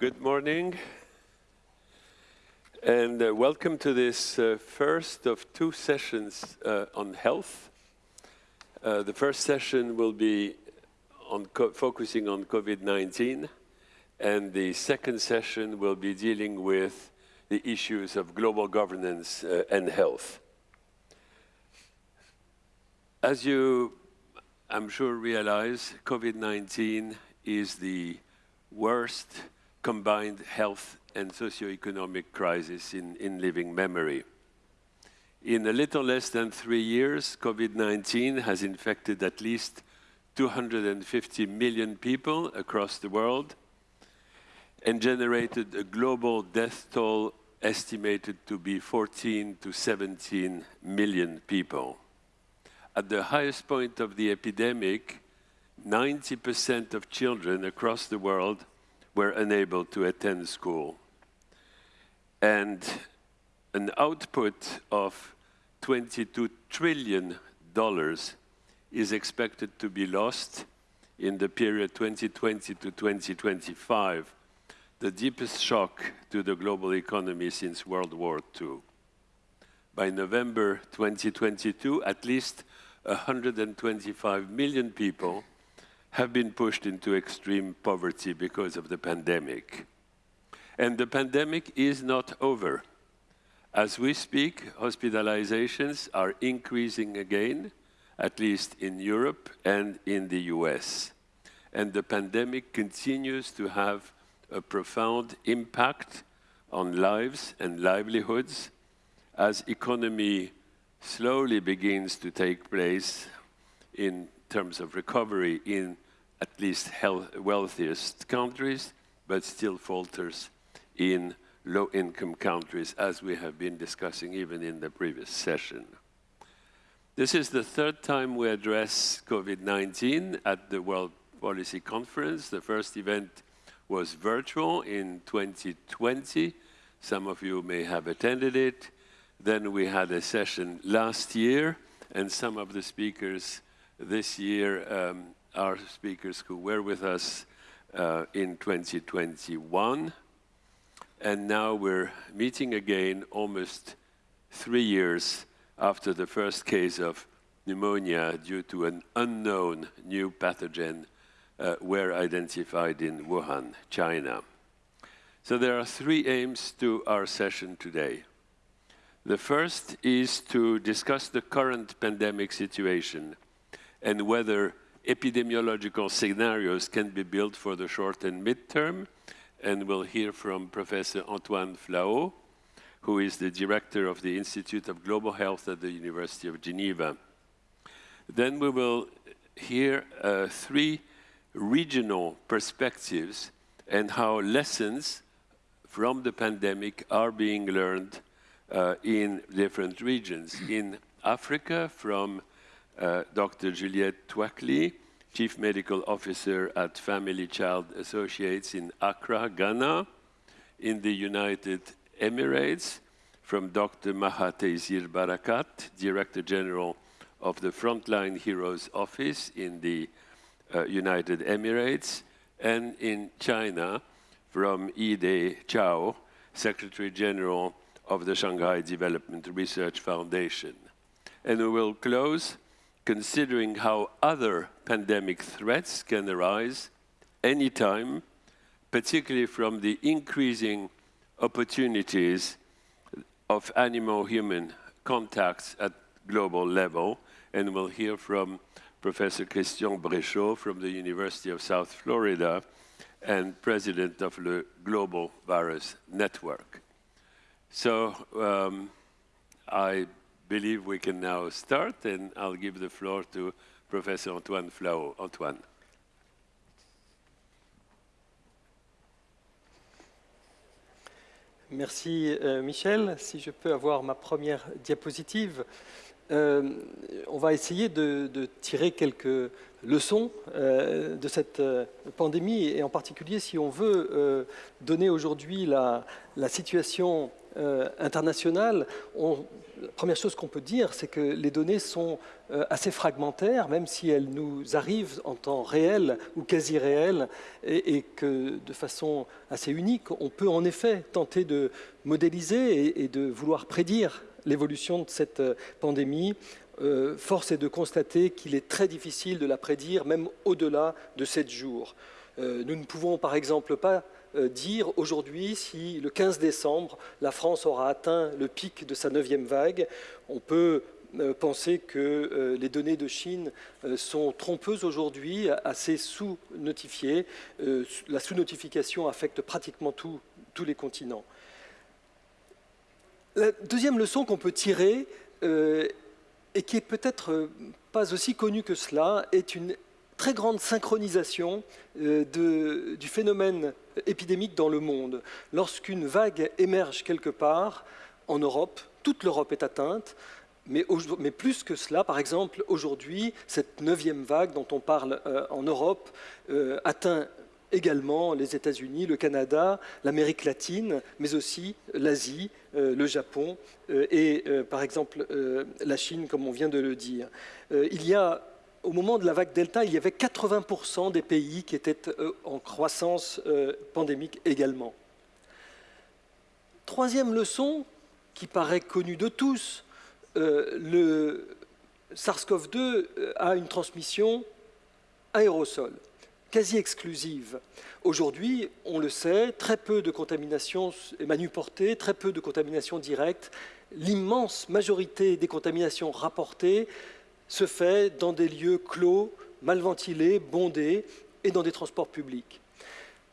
Good morning, and uh, welcome to this uh, first of two sessions uh, on health. Uh, the first session will be on focusing on COVID-19, and the second session will be dealing with the issues of global governance uh, and health. As you, I'm sure, realize, COVID-19 is the worst combined health and socio-economic crisis in, in living memory. In a little less than three years, COVID-19 has infected at least 250 million people across the world and generated a global death toll estimated to be 14 to 17 million people. At the highest point of the epidemic, 90% of children across the world were unable to attend school. And an output of $22 trillion is expected to be lost in the period 2020 to 2025, the deepest shock to the global economy since World War II. By November 2022, at least 125 million people have been pushed into extreme poverty because of the pandemic. And the pandemic is not over. As we speak, hospitalizations are increasing again, at least in Europe and in the US. And the pandemic continues to have a profound impact on lives and livelihoods as economy slowly begins to take place in terms of recovery in at least health, wealthiest countries, but still falters in low-income countries, as we have been discussing even in the previous session. This is the third time we address COVID-19 at the World Policy Conference. The first event was virtual in 2020. Some of you may have attended it. Then we had a session last year, and some of the speakers this year um, are speakers who were with us uh, in 2021. And now we're meeting again almost three years after the first case of pneumonia due to an unknown new pathogen uh, were identified in Wuhan, China. So there are three aims to our session today. The first is to discuss the current pandemic situation and whether epidemiological scenarios can be built for the short and midterm. And we'll hear from Professor Antoine Flahault, who is the director of the Institute of Global Health at the University of Geneva. Then we will hear uh, three regional perspectives and how lessons from the pandemic are being learned uh, in different regions. In Africa, from uh, Dr. Juliette Tuakli, Chief Medical Officer at Family Child Associates in Accra, Ghana. In the United Emirates, from Dr. Maha Taysir Barakat, Director General of the Frontline Heroes Office in the uh, United Emirates, and in China, from Yide Qiao, Secretary General of the Shanghai Development Research Foundation. And we will close considering how other pandemic threats can arise anytime, particularly from the increasing opportunities of animal-human contacts at global level. And we'll hear from Professor Christian Bréchot from the University of South Florida and president of the Global Virus Network. So um, I believe we can now start, and I'll give the floor to Professor Antoine Flahault. Antoine. Merci euh, Michel. Si je peux avoir ma première diapositive. on va essayer de, tirer quelques leçons de cette pandémie et en particulier si on veut donner aujourd'hui la, situation on, la première chose qu'on peut dire, c'est que les données sont euh, assez fragmentaires, même si elles nous arrivent en temps réel ou quasi réel, et, que de façon assez unique, on peut en effet tenter de modéliser et, de vouloir prédire l'évolution de cette euh, pandémie. Euh, force est de constater qu'il est très difficile de la prédire, même au-delà de sept jours. nous ne pouvons par exemple pas euh, dire aujourd'hui si le 15 décembre, la France aura atteint le pic de sa neuvième vague. On peut euh, penser que euh, les données de Chine sont trompeuses aujourd'hui, assez sous-notifiées. La sous-notification affecte pratiquement tous les continents. La deuxième leçon qu'on peut tirer, et qui est peut-être pas aussi connue que cela, est une très grande synchronisation de, du phénomène épidémique dans le monde. Lorsqu'une vague émerge quelque part, en Europe, toute l'Europe est atteinte, mais, plus que cela, par exemple, aujourd'hui, cette neuvième vague dont on parle euh, en Europe euh, atteint également les États-Unis, le Canada, l'Amérique latine, mais aussi l'Asie, euh, le Japon et, par exemple, la Chine, comme on vient de le dire. il y a au moment de la vague Delta, il y avait 80% des pays qui étaient euh, en croissance euh, pandémique également. Troisième leçon, qui paraît connue de tous, euh, le SARS-CoV-2 a une transmission aérosol, quasi exclusive. Aujourd'hui, on le sait, très peu de contamination manuportée, très peu de contamination directe. L'immense majorité des contaminations rapportées se fait dans des lieux clos, mal ventilés, bondés et dans des transports publics.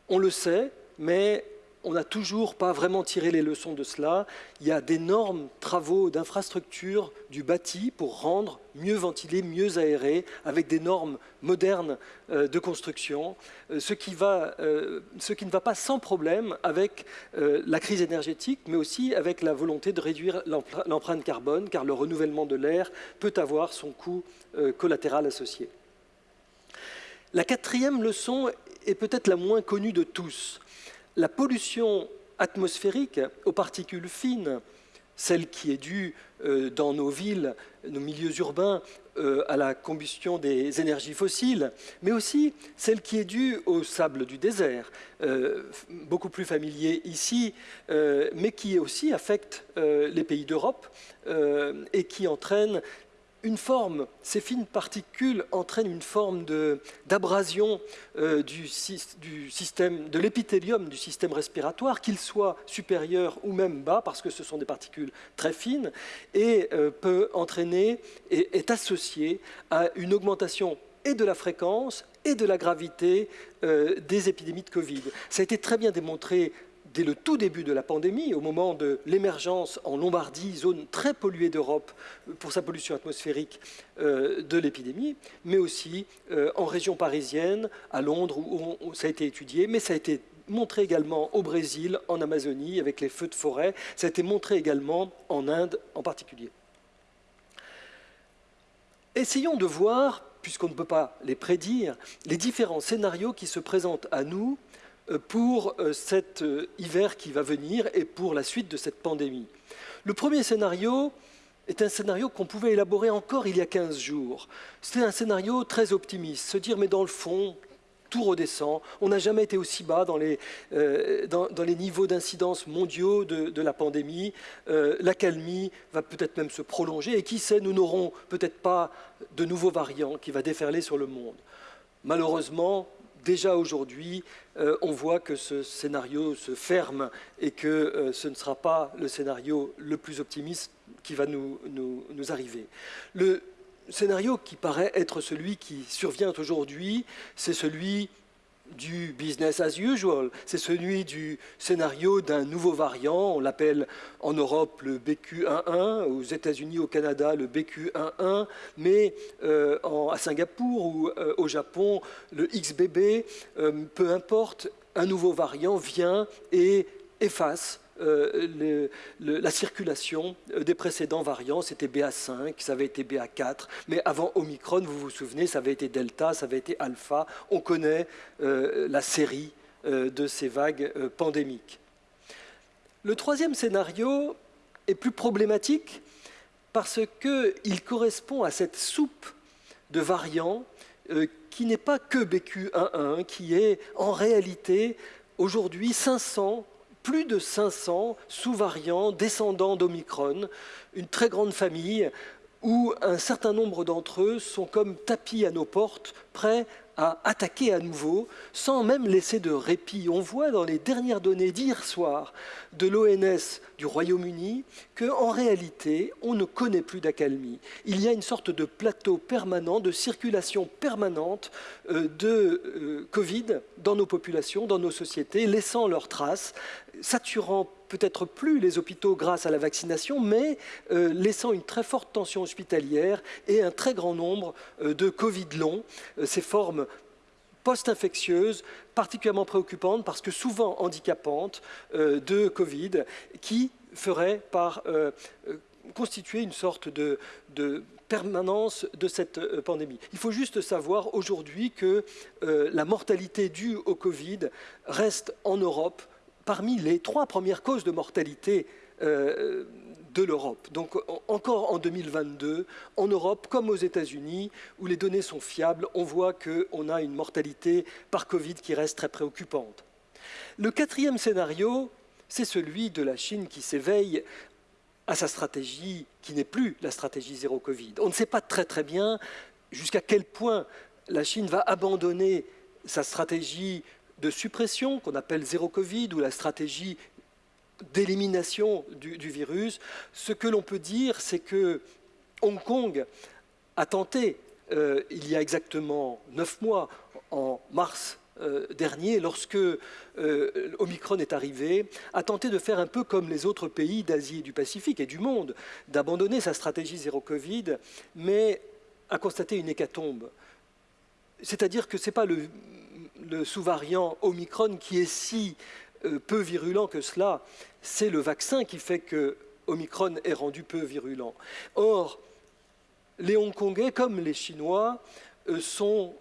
On le sait, mais on n'a toujours pas vraiment tiré les leçons de cela. Il y a d'énormes travaux d'infrastructure du bâti pour rendre mieux ventilé, mieux aéré, avec des normes modernes euh, de construction, euh, euh, ce qui ne va pas sans problème avec la crise énergétique, mais aussi avec la volonté de réduire l'empreinte carbone, car le renouvellement de l'air peut avoir son coût collatéral associé. La quatrième leçon est peut-être la moins connue de tous la pollution atmosphérique aux particules fines, celle qui est due euh, dans nos villes, nos milieux urbains, euh, à la combustion des énergies fossiles, mais aussi celle qui est due au sable du désert, euh, beaucoup plus familier ici, mais qui aussi affecte les pays d'Europe et qui entraîne une forme, ces fines particules entraînent une forme d'abrasion euh, de l'épithélium du système respiratoire, qu'il soit supérieur ou même bas, parce que ce sont des particules très fines, et euh, peut entraîner et est associé à une augmentation et de la fréquence et de la gravité euh, des épidémies de Covid. Ça a été très bien démontré dès le tout début de la pandémie, au moment de l'émergence en Lombardie, zone très polluée d'Europe pour sa pollution atmosphérique euh, de l'épidémie, mais aussi euh, en région parisienne, à Londres, où, ça a été étudié, mais ça a été montré également au Brésil, en Amazonie, avec les feux de forêt, ça a été montré également en Inde en particulier. Essayons de voir, puisqu'on ne peut pas les prédire, les différents scénarios qui se présentent à nous euh, pour euh, cet euh, hiver qui va venir et pour la suite de cette pandémie. Le premier scénario est un scénario qu'on pouvait élaborer encore il y a 15 jours. C'était un scénario très optimiste, se dire mais dans le fond, tout redescend. On n'a jamais été aussi bas dans les, dans, les niveaux d'incidence mondiaux de, la pandémie. Euh, L'accalmie va peut-être même se prolonger et qui sait, nous n'aurons peut-être pas de nouveaux variants qui va déferler sur le monde. Malheureusement, déjà aujourd'hui, euh, on voit que ce scénario se ferme et que euh, ce ne sera pas le scénario le plus optimiste qui va nous, nous arriver. Le scénario qui paraît être celui qui survient aujourd'hui, c'est celui du business as usual. C'est celui du scénario d'un nouveau variant. On l'appelle en Europe le BQ11, aux États-Unis, au Canada, le BQ11, mais euh, à Singapour ou euh, au Japon, le XBB, euh, peu importe, un nouveau variant vient et efface euh, la circulation des précédents variants. C'était BA5, ça avait été BA4, mais avant Omicron, vous vous souvenez, ça avait été Delta, ça avait été Alpha. On connaît la série de ces vagues pandémiques. Le troisième scénario est plus problématique parce qu'il correspond à cette soupe de variants qui n'est pas que BQ11, qui est en réalité aujourd'hui 500, plus de 500 sous-variants descendants d'Omicron, une très grande famille où un certain nombre d'entre eux sont comme tapis à nos portes, prêts à attaquer à nouveau sans même laisser de répit. On voit dans les dernières données d'hier soir de l'ONS du Royaume-Uni qu'en réalité, on ne connaît plus d'accalmie. Il y a une sorte de plateau permanent, de circulation permanente euh, de euh, Covid dans nos populations, dans nos sociétés, laissant leurs traces, saturant peut-être plus les hôpitaux grâce à la vaccination, mais euh, laissant une très forte tension hospitalière et un très grand nombre euh, de Covid longs, euh, ces formes post-infectieuses particulièrement préoccupantes parce que souvent handicapantes de Covid qui feraient par constituer une sorte de, de permanence de cette pandémie. Il faut juste savoir aujourd'hui que la mortalité due au Covid reste en Europe parmi les trois premières causes de mortalité euh, de l'Europe. Donc encore en 2022, en Europe comme aux États-Unis, où les données sont fiables, on voit qu'on a une mortalité par Covid qui reste très préoccupante. Le quatrième scénario, c'est celui de la Chine qui s'éveille à sa stratégie qui n'est plus la stratégie zéro Covid. On ne sait pas très très bien jusqu'à quel point la Chine va abandonner sa stratégie de suppression qu'on appelle zéro Covid ou la stratégie d'élimination du, virus, ce que l'on peut dire, c'est que Hong Kong a tenté, euh, il y a exactement neuf mois, en mars euh, dernier, lorsque euh, Omicron est arrivé, a tenté de faire un peu comme les autres pays d'Asie et du Pacifique et du monde, d'abandonner sa stratégie zéro Covid, mais a constaté une hécatombe. C'est-à-dire que ce n'est pas le le sous-variant Omicron qui est si euh, peu virulent que cela, c'est le vaccin qui fait que Omicron est rendu peu virulent. Or, les Hongkongais, comme les Chinois, euh, sont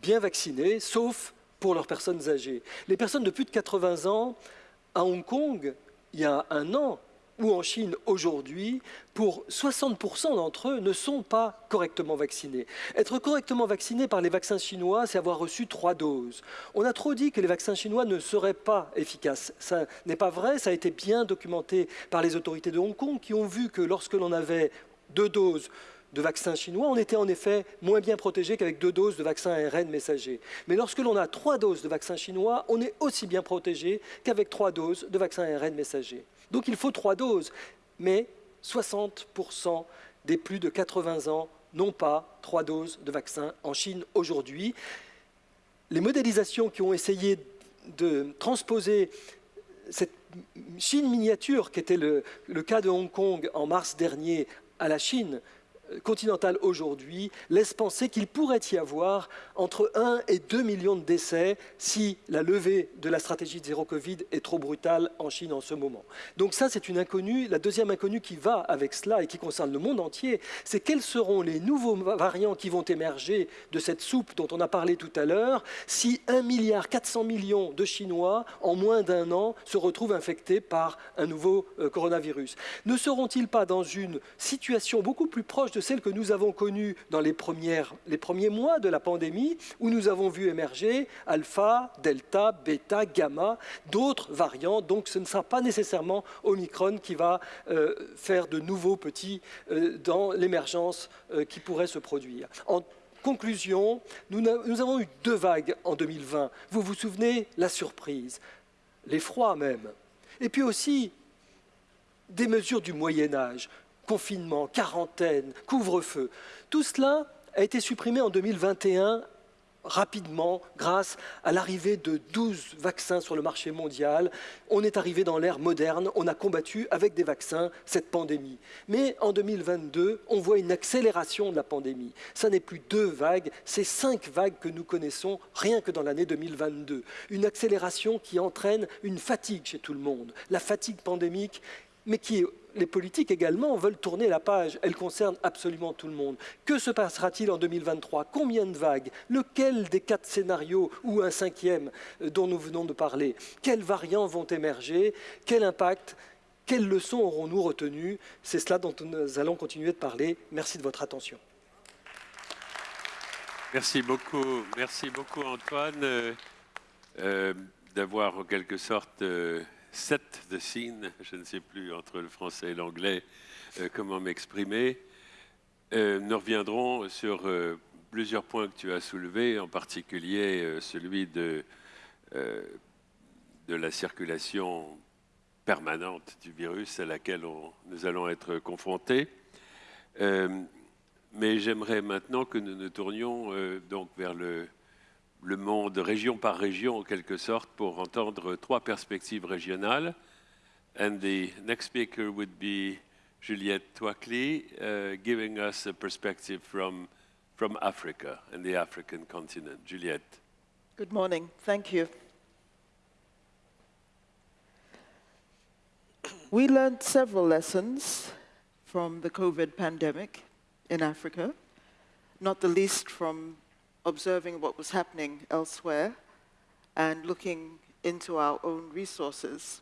bien vaccinés, sauf pour leurs personnes âgées. Les personnes de plus de 80 ans, à Hong Kong, il y a un an, ou en Chine aujourd'hui, pour 60% d'entre eux, ne sont pas correctement vaccinés. Être correctement vacciné par les vaccins chinois, c'est avoir reçu trois doses. On a trop dit que les vaccins chinois ne seraient pas efficaces. Ça n'est pas vrai, ça a été bien documenté par les autorités de Hong Kong qui ont vu que lorsque l'on avait deux doses de vaccins chinois, on était en effet moins bien protégé qu'avec deux doses de vaccins ARN messager. Mais lorsque l'on a trois doses de vaccins chinois, on est aussi bien protégé qu'avec trois doses de vaccins ARN messager. Donc il faut trois doses. Mais 60% des plus de 80 ans n'ont pas trois doses de vaccin en Chine aujourd'hui. Les modélisations qui ont essayé de transposer cette Chine miniature, qui était le, le cas de Hong Kong en mars dernier, à la Chine, continentale aujourd'hui laisse penser qu'il pourrait y avoir entre 1 et 2 millions de décès si la levée de la stratégie de zéro Covid est trop brutale en Chine en ce moment. Donc ça, c'est une inconnue. La deuxième inconnue qui va avec cela et qui concerne le monde entier, c'est quels seront les nouveaux variants qui vont émerger de cette soupe dont on a parlé tout à l'heure si 1 milliard 400 millions de Chinois, en moins d'un an, se retrouvent infectés par un nouveau euh, coronavirus? Ne seront-ils pas dans une situation beaucoup plus proche de celle que nous avons connue dans les, premiers mois de la pandémie, où nous avons vu émerger alpha, delta, bêta, gamma, d'autres variants. Donc ce ne sera pas nécessairement Omicron qui va euh, faire de nouveaux petits euh, dans l'émergence euh, qui pourrait se produire. En conclusion, nous, nous avons eu deux vagues en 2020. Vous vous souvenez? La surprise, l'effroi même. Et puis aussi des mesures du Moyen Âge confinement, quarantaine, couvre-feu. Tout cela a été supprimé en 2021 rapidement grâce à l'arrivée de 12 vaccins sur le marché mondial. On est arrivé dans l'ère moderne, on a combattu avec des vaccins cette pandémie. Mais en 2022, on voit une accélération de la pandémie. Ça n'est plus deux vagues, c'est cinq vagues que nous connaissons rien que dans l'année 2022. Une accélération qui entraîne une fatigue chez tout le monde. La fatigue pandémique mais qui les politiques également veulent tourner la page. Elle concerne absolument tout le monde. Que se passera-t-il en 2023 Combien de vagues? Lequel des quatre scénarios ou un cinquième euh, dont nous venons de parler? Quels variants vont émerger? Quel impact? Quelles leçons aurons-nous retenues? C'est cela dont nous allons continuer de parler. Merci de votre attention. Merci beaucoup, merci beaucoup Antoine euh, euh, d'avoir en quelque sorte set the scene, je ne sais plus entre le français et l'anglais euh, comment m'exprimer. Euh, nous reviendrons sur euh, plusieurs points que tu as soulevés, en particulier celui de, de la circulation permanente du virus à laquelle nous allons être confrontés. mais j'aimerais maintenant que nous nous tournions donc vers le, le monde région par région en quelque sorte pour entendre trois perspectives régionales. And the next speaker would be Juliette Tuakli, uh, giving us a perspective from, from Africa and the African continent. Juliette. Good morning. Thank you. We learned several lessons from the COVID pandemic in Africa, not the least from observing what was happening elsewhere and looking into our own resources.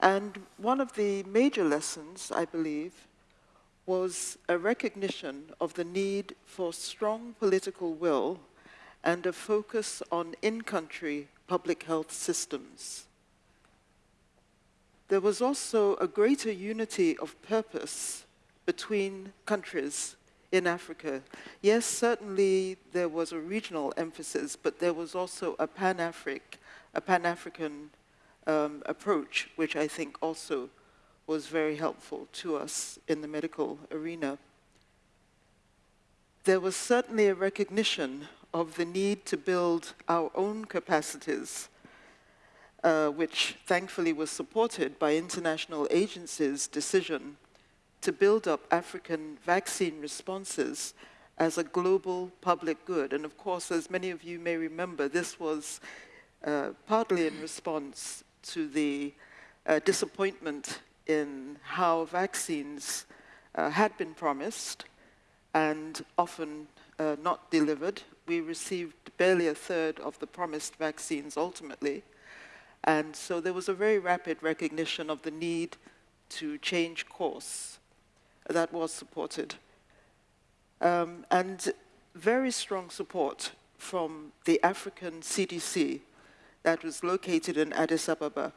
And one of the major lessons, I believe, was a recognition of the need for strong political will and a focus on in-country public health systems. There was also a greater unity of purpose between countries in Africa. Yes, certainly there was a regional emphasis, but there was also a Pan-Afric, a Pan-African um, approach, which I think also was very helpful to us in the medical arena. There was certainly a recognition of the need to build our own capacities, uh, which thankfully was supported by international agencies' decision to build up African vaccine responses as a global public good. And of course, as many of you may remember, this was uh, partly in response to the uh, disappointment in how vaccines uh, had been promised and often uh, not delivered. We received barely a third of the promised vaccines ultimately. And so there was a very rapid recognition of the need to change course that was supported. Um, and very strong support from the African CDC that was located in Addis Ababa.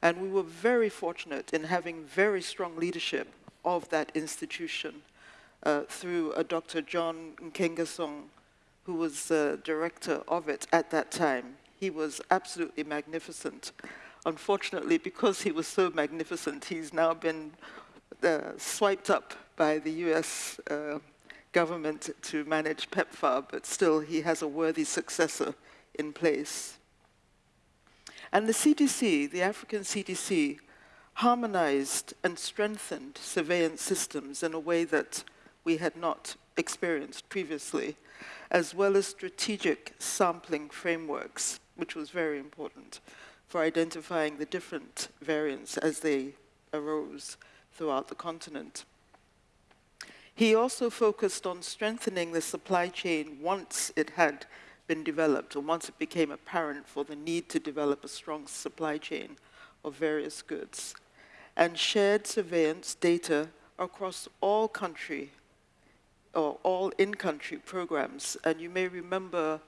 And we were very fortunate in having very strong leadership of that institution uh, through a Dr. John Nkengasong, who was the director of it at that time. He was absolutely magnificent. Unfortunately, because he was so magnificent, he's now been swiped up by the US uh, government to manage PEPFAR, but still he has a worthy successor in place. And the CDC, the African CDC, harmonized and strengthened surveillance systems in a way that we had not experienced previously, as well as strategic sampling frameworks, which was very important for identifying the different variants as they arose throughout the continent. He also focused on strengthening the supply chain once it had been developed, or once it became apparent for the need to develop a strong supply chain of various goods, and shared surveillance data across all country or all in-country programs. And you may remember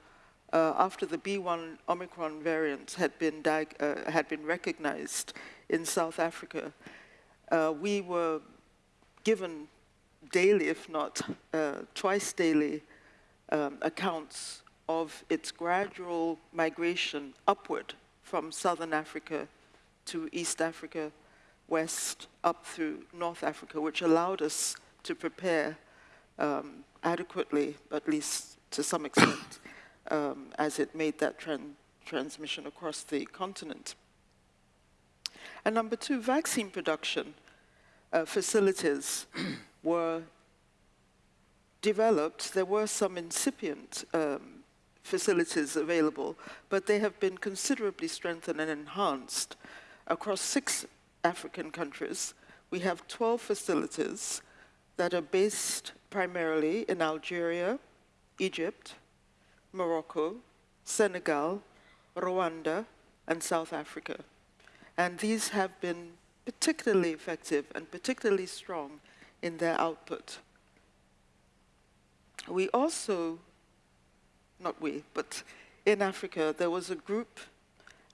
uh, after the B1 Omicron variant had been, uh, had been recognized in South Africa, uh, we were given daily, if not uh, twice daily, um, accounts of its gradual migration upward from southern Africa to East Africa, west, up through North Africa, which allowed us to prepare um, adequately, at least to some extent um, as it made that tran transmission across the continent. And number two, vaccine production uh, facilities were developed. There were some incipient um, facilities available, but they have been considerably strengthened and enhanced across six African countries. We have 12 facilities that are based primarily in Algeria, Egypt, Morocco, Senegal, Rwanda, and South Africa. And these have been particularly effective and particularly strong in their output. We also, not we, but in Africa, there was a group,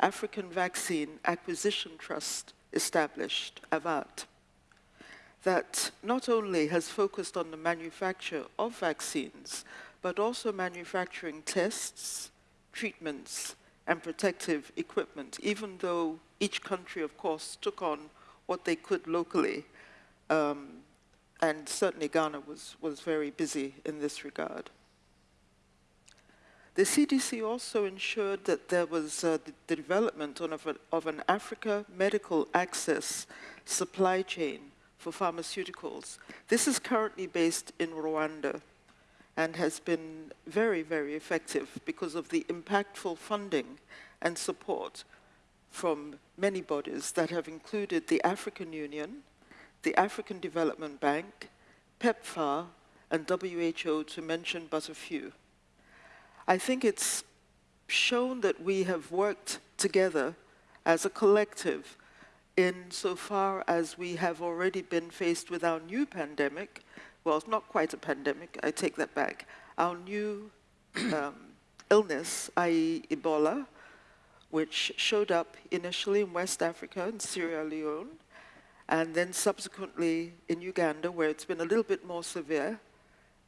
African Vaccine Acquisition Trust, established, AVAT, that not only has focused on the manufacture of vaccines, but also manufacturing tests, treatments, and protective equipment, even though each country, of course, took on what they could locally. Um, and certainly Ghana was, was very busy in this regard. The CDC also ensured that there was uh, the, development of, a, of an Africa medical access supply chain for pharmaceuticals. This is currently based in Rwanda and has been very, very effective because of the impactful funding and support from many bodies that have included the African Union, the African Development Bank, PEPFAR, and WHO, to mention but a few. I think it's shown that we have worked together as a collective insofar as we have already been faced with our new pandemic, well, it's not quite a pandemic, I take that back, our new um, illness, i.e. Ebola, which showed up initially in West Africa and Sierra Leone, and then subsequently in Uganda, where it's been a little bit more severe.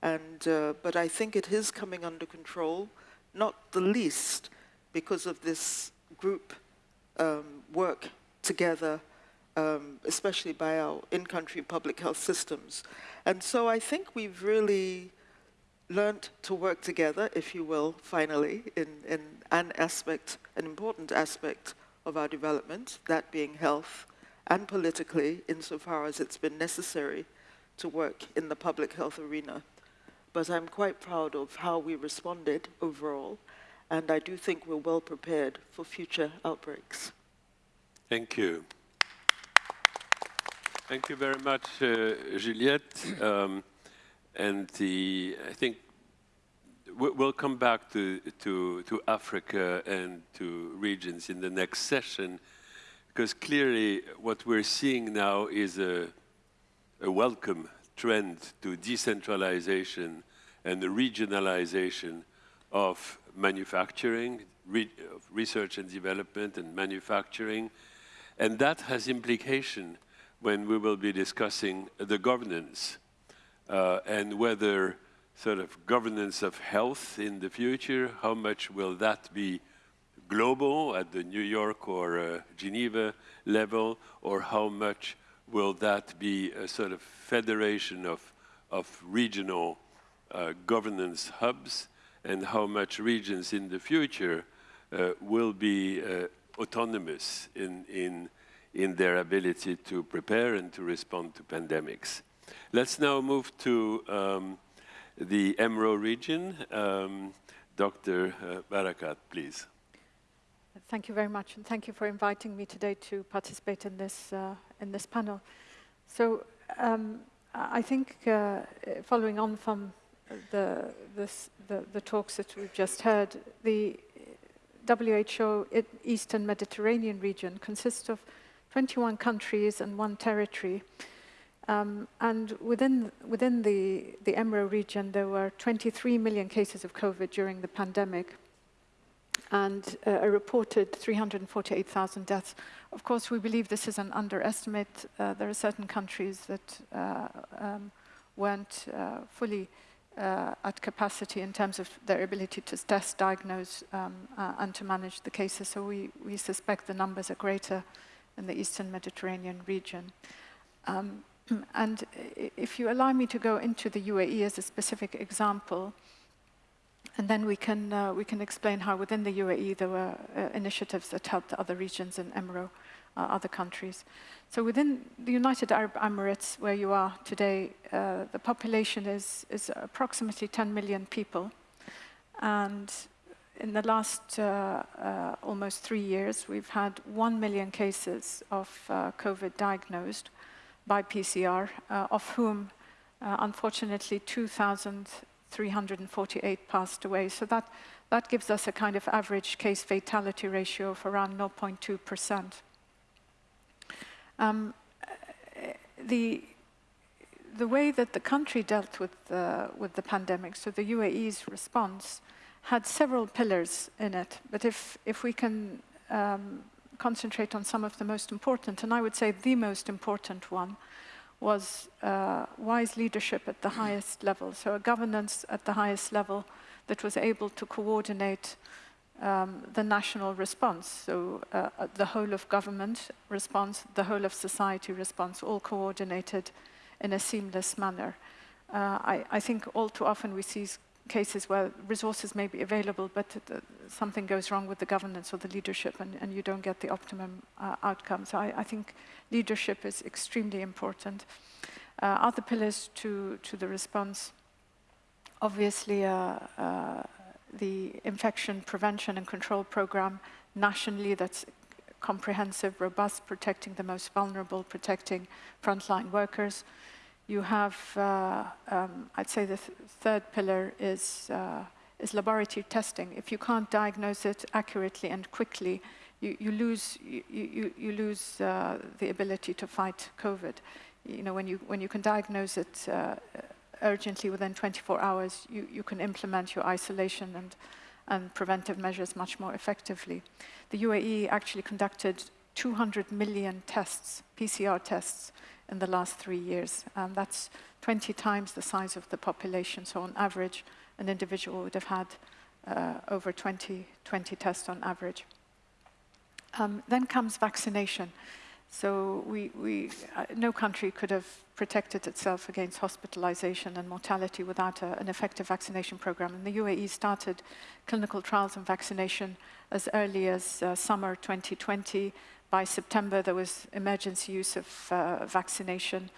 And, uh, but I think it is coming under control, not the least because of this group um, work together, um, especially by our in-country public health systems. And so I think we've really learned to work together, if you will, finally, in, in an aspect, an important aspect of our development, that being health, and politically, insofar as it's been necessary to work in the public health arena. But I'm quite proud of how we responded overall, and I do think we're well prepared for future outbreaks. Thank you. Thank you very much, uh, Juliette. Um, and the, I think we'll come back to, to, to Africa and to regions in the next session, because clearly what we're seeing now is a, a welcome trend to decentralization and the regionalization of manufacturing, re of research and development and manufacturing, and that has implication when we will be discussing the governance uh, and whether sort of governance of health in the future, how much will that be global at the New York or uh, Geneva level, or how much will that be a sort of federation of, of regional uh, governance hubs, and how much regions in the future uh, will be uh, autonomous in, in, in their ability to prepare and to respond to pandemics. Let's now move to um, the EMRO region. Um, Dr. Uh, Barakat, please. Thank you very much, and thank you for inviting me today to participate in this, uh, in this panel. So um, I think uh, following on from the, this, the, the talks that we've just heard, the WHO Eastern Mediterranean region consists of 21 countries and one territory. Um, and within, within the, the EMRO region, there were 23 million cases of COVID during the pandemic and uh, a reported 348,000 deaths. Of course, we believe this is an underestimate. Uh, there are certain countries that uh, um, weren't uh, fully uh, at capacity in terms of their ability to test, diagnose, um, uh, and to manage the cases. So we, we suspect the numbers are greater in the Eastern Mediterranean region. Um, and if you allow me to go into the UAE as a specific example, And then we can, uh, we can explain how within the UAE there were uh, initiatives that helped other regions in EMRO, uh, other countries. So within the United Arab Emirates, where you are today, uh, the population is, is approximately 10 million people. And in the last uh, uh, almost three years, we've had 1 million cases of COVID diagnosed by PCR, of whom, unfortunately, 2,348 passed away. So that, that gives us a kind of average case fatality ratio of around 0.2%. Um, the, the way that the country dealt with, uh, with the pandemic, so the UAE's response, had several pillars in it. But if, if we can um, concentrate on some of the most important, and I would say the most important one, was uh, wise leadership at the highest level. So a governance at the highest level that was able to coordinate um, the national response. So uh, uh, the whole of government response, the whole of society response, all coordinated in a seamless manner. Uh, I, I, think all too often we see cases where resources may be available, but uh, something goes wrong with the governance or the leadership and, and you don't get the optimum uh, outcome. So I, I, think leadership is extremely important. Uh, other pillars to, to the response, obviously uh, uh, the infection prevention and control program nationally that's comprehensive, robust, protecting the most vulnerable, protecting frontline workers. You have, uh, um, I'd say the th third pillar is, uh, is laboratory testing. If you can't diagnose it accurately and quickly, you, you lose, you, you, you lose uh, the ability to fight COVID. You know, when you, when you can diagnose it uh, urgently within 24 hours, you, you can implement your isolation and, and preventive measures much more effectively. The UAE actually conducted 200 million tests, PCR tests, in the last three years. Um, that's 20 times the size of the population. So on average, an individual would have had uh, over 20, 20 tests on average. Um, then comes vaccination. So we, we, uh, no country could have protected itself against hospitalization and mortality without a, an effective vaccination program. And the UAE started clinical trials on vaccination as early as uh, summer 2020 by September, there was emergency use of uh, vaccination.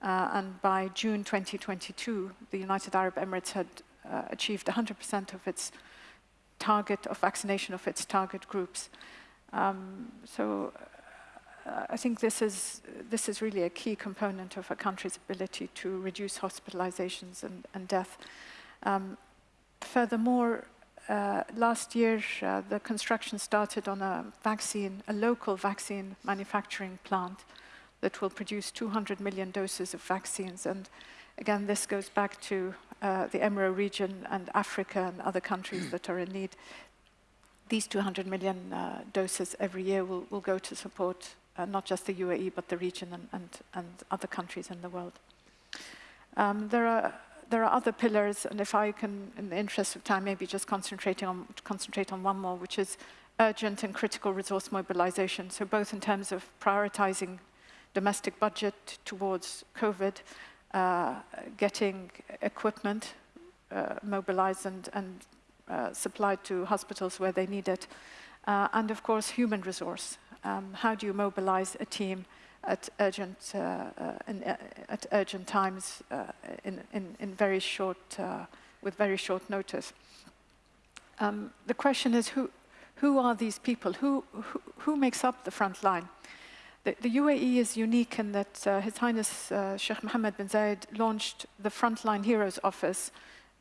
Uh, and by June 2022, the United Arab Emirates had uh, achieved 100% of its target of vaccination of its target groups. Um, so uh, I think this is, this is really a key component of a country's ability to reduce hospitalizations and, and death. Um, furthermore, uh, last year, uh, the construction started on a vaccine, a local vaccine manufacturing plant that will produce 200 million doses of vaccines. And again, this goes back to uh, the EMRO region and Africa and other countries that are in need. These 200 million uh, doses every year will, will go to support uh, not just the UAE, but the region and, and, and other countries in the world. Um, there are there are other pillars, and if I can, in the interest of time, maybe just concentrating on, concentrate on one more, which is urgent and critical resource mobilization. So both in terms of prioritizing domestic budget towards COVID, uh, getting equipment uh, mobilized and, and uh, supplied to hospitals where they need it, uh, and of course human resource. Um, how do you mobilize a team at urgent, uh, uh, in, uh, at urgent times in, in, in, very short, with very short notice. Um, the question is who, who are these people? Who, who, who makes up the front line? The, the UAE is unique in that uh, His Highness uh, Sheikh Mohammed bin Zayed launched the Frontline Heroes Office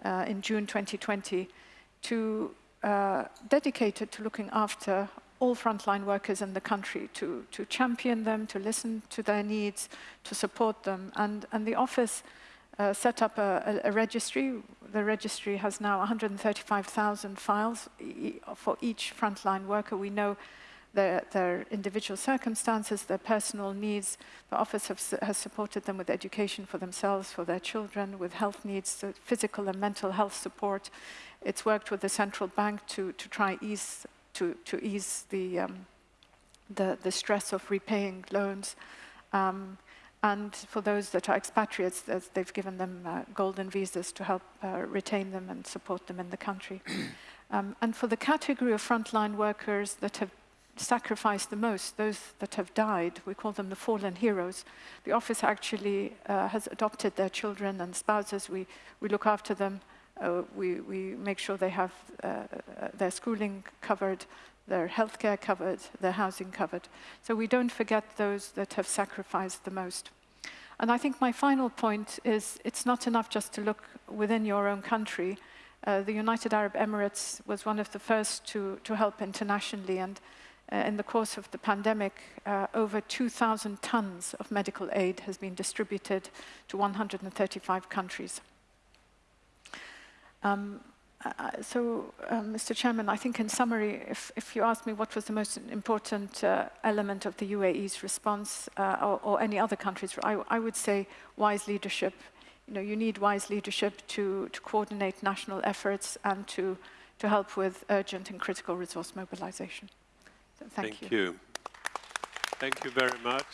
uh, in June 2020 to dedicated to looking after all frontline workers in the country to, to champion them, to listen to their needs, to support them. And, and the office uh, set up a, a, a, registry. The registry has now 135,000 files for each frontline worker. We know their, their, individual circumstances, their personal needs. The office have, has supported them with education for themselves, for their children, with health needs, physical and mental health support. It's worked with the central bank to, to try ease to, to ease the, um, the, the, stress of repaying loans. Um, And for those that are expatriates, they've given them uh, golden visas to help uh, retain them and support them in the country. um, and for the category of frontline workers that have sacrificed the most, those that have died, we call them the fallen heroes, the office actually uh, has adopted their children and spouses. We, we look after them. Uh, we, we make sure they have uh, uh their schooling covered, their healthcare covered, their housing covered. So we don't forget those that have sacrificed the most. And I think my final point is it's not enough just to look within your own country. Uh, the United Arab Emirates was one of the first to, to help internationally and uh, in the course of the pandemic, uh, over 2,000 tons of medical aid has been distributed to 135 countries. Um, uh, so, um, Mr. Chairman, I think in summary, if, if, you ask me what was the most important uh, element of the UAE's response uh, or, or, any other countries, I, I, would say wise leadership. You know, you need wise leadership to, to coordinate national efforts and to, to help with urgent and critical resource mobilization. So thank, thank you. you. Thank you very much.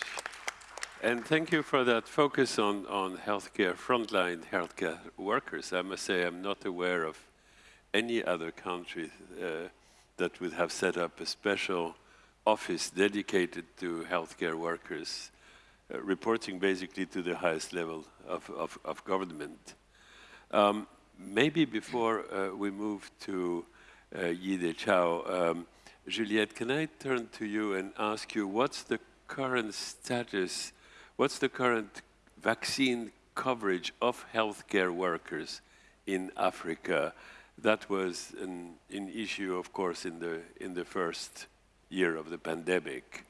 And thank you for that focus on, on healthcare, frontline healthcare workers. I must say I'm not aware of any other country uh, that would have set up a special office dedicated to healthcare workers, uh, reporting basically to the highest level of, of, of government. Um, maybe before uh, we move to uh, Yide Qiao, um, Juliette, can I turn to you and ask you what's the current status, what's the current vaccine coverage of healthcare workers in Africa? that was an, an issue, of course, in the, in the first year of the pandemic.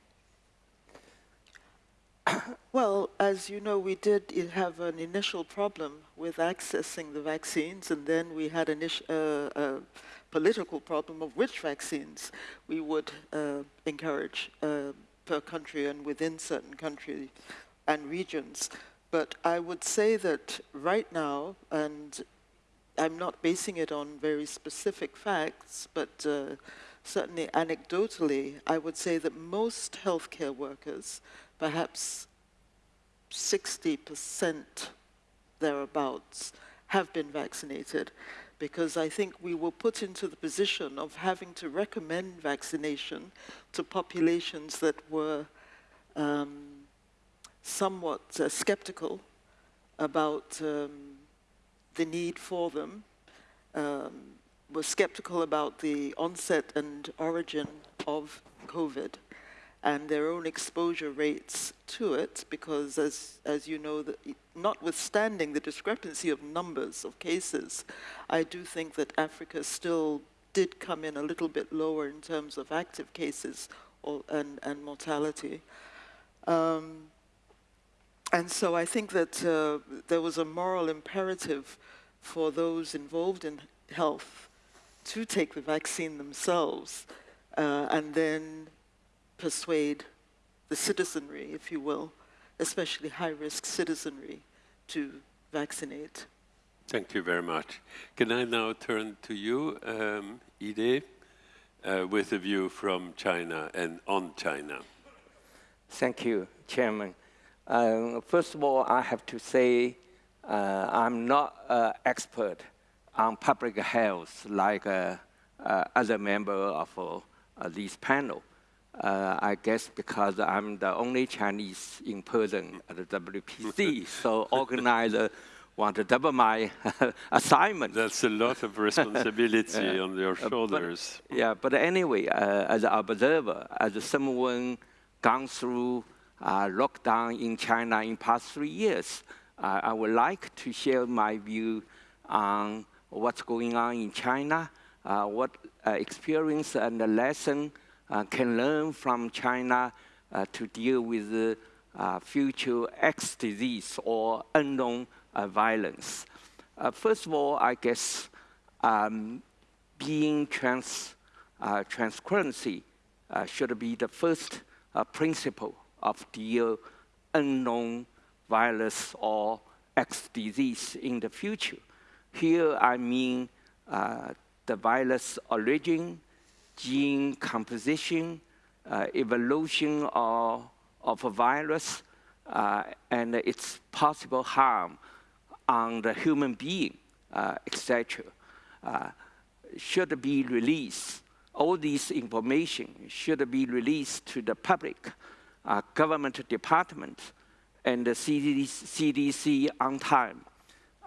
Well, as you know, we did have an initial problem with accessing the vaccines, and then we had uh, a political problem of which vaccines we would uh, encourage uh, per country and within certain countries and regions. But I would say that right now, and I'm not basing it on very specific facts, but uh, certainly anecdotally, I would say that most healthcare workers, perhaps 60% thereabouts, have been vaccinated because I think we were put into the position of having to recommend vaccination to populations that were um, somewhat uh, skeptical about um, the need for them, um, was skeptical about the onset and origin of COVID and their own exposure rates to it, because as, as you know, that notwithstanding the discrepancy of numbers of cases, I do think that Africa still did come in a little bit lower in terms of active cases or, and, and mortality. Um, and so I think that uh, there was a moral imperative for those involved in health to take the vaccine themselves uh, and then persuade the citizenry, if you will, especially high-risk citizenry, to vaccinate. Thank you very much. Can I now turn to you, um, Yide, uh, with a view from China and on China? Thank you, Chairman. Um, first of all, I have to say uh, I'm not an expert on public health like uh, uh, other member of this panel. I guess because I'm the only Chinese in person at the WPC, so organizer want to double my assignment. That's a lot of responsibility on your shoulders. But, yeah, but anyway, uh, as an observer, as someone gone through uh, lockdown in China in past three years, uh, I would like to share my view on what's going on in China, uh, what uh, experience and lesson uh, can learn from China uh, to deal with uh, future X disease or unknown violence. first of all, I guess um, being trans, transparency should be the first principle of the unknown virus or X disease in the future. Here I mean uh, the virus origin, gene composition, uh, evolution of, of a virus, uh, and its possible harm on the human being, uh, etc., uh, should be released. All this information should be released to the public, uh, government department, and the CDC on time.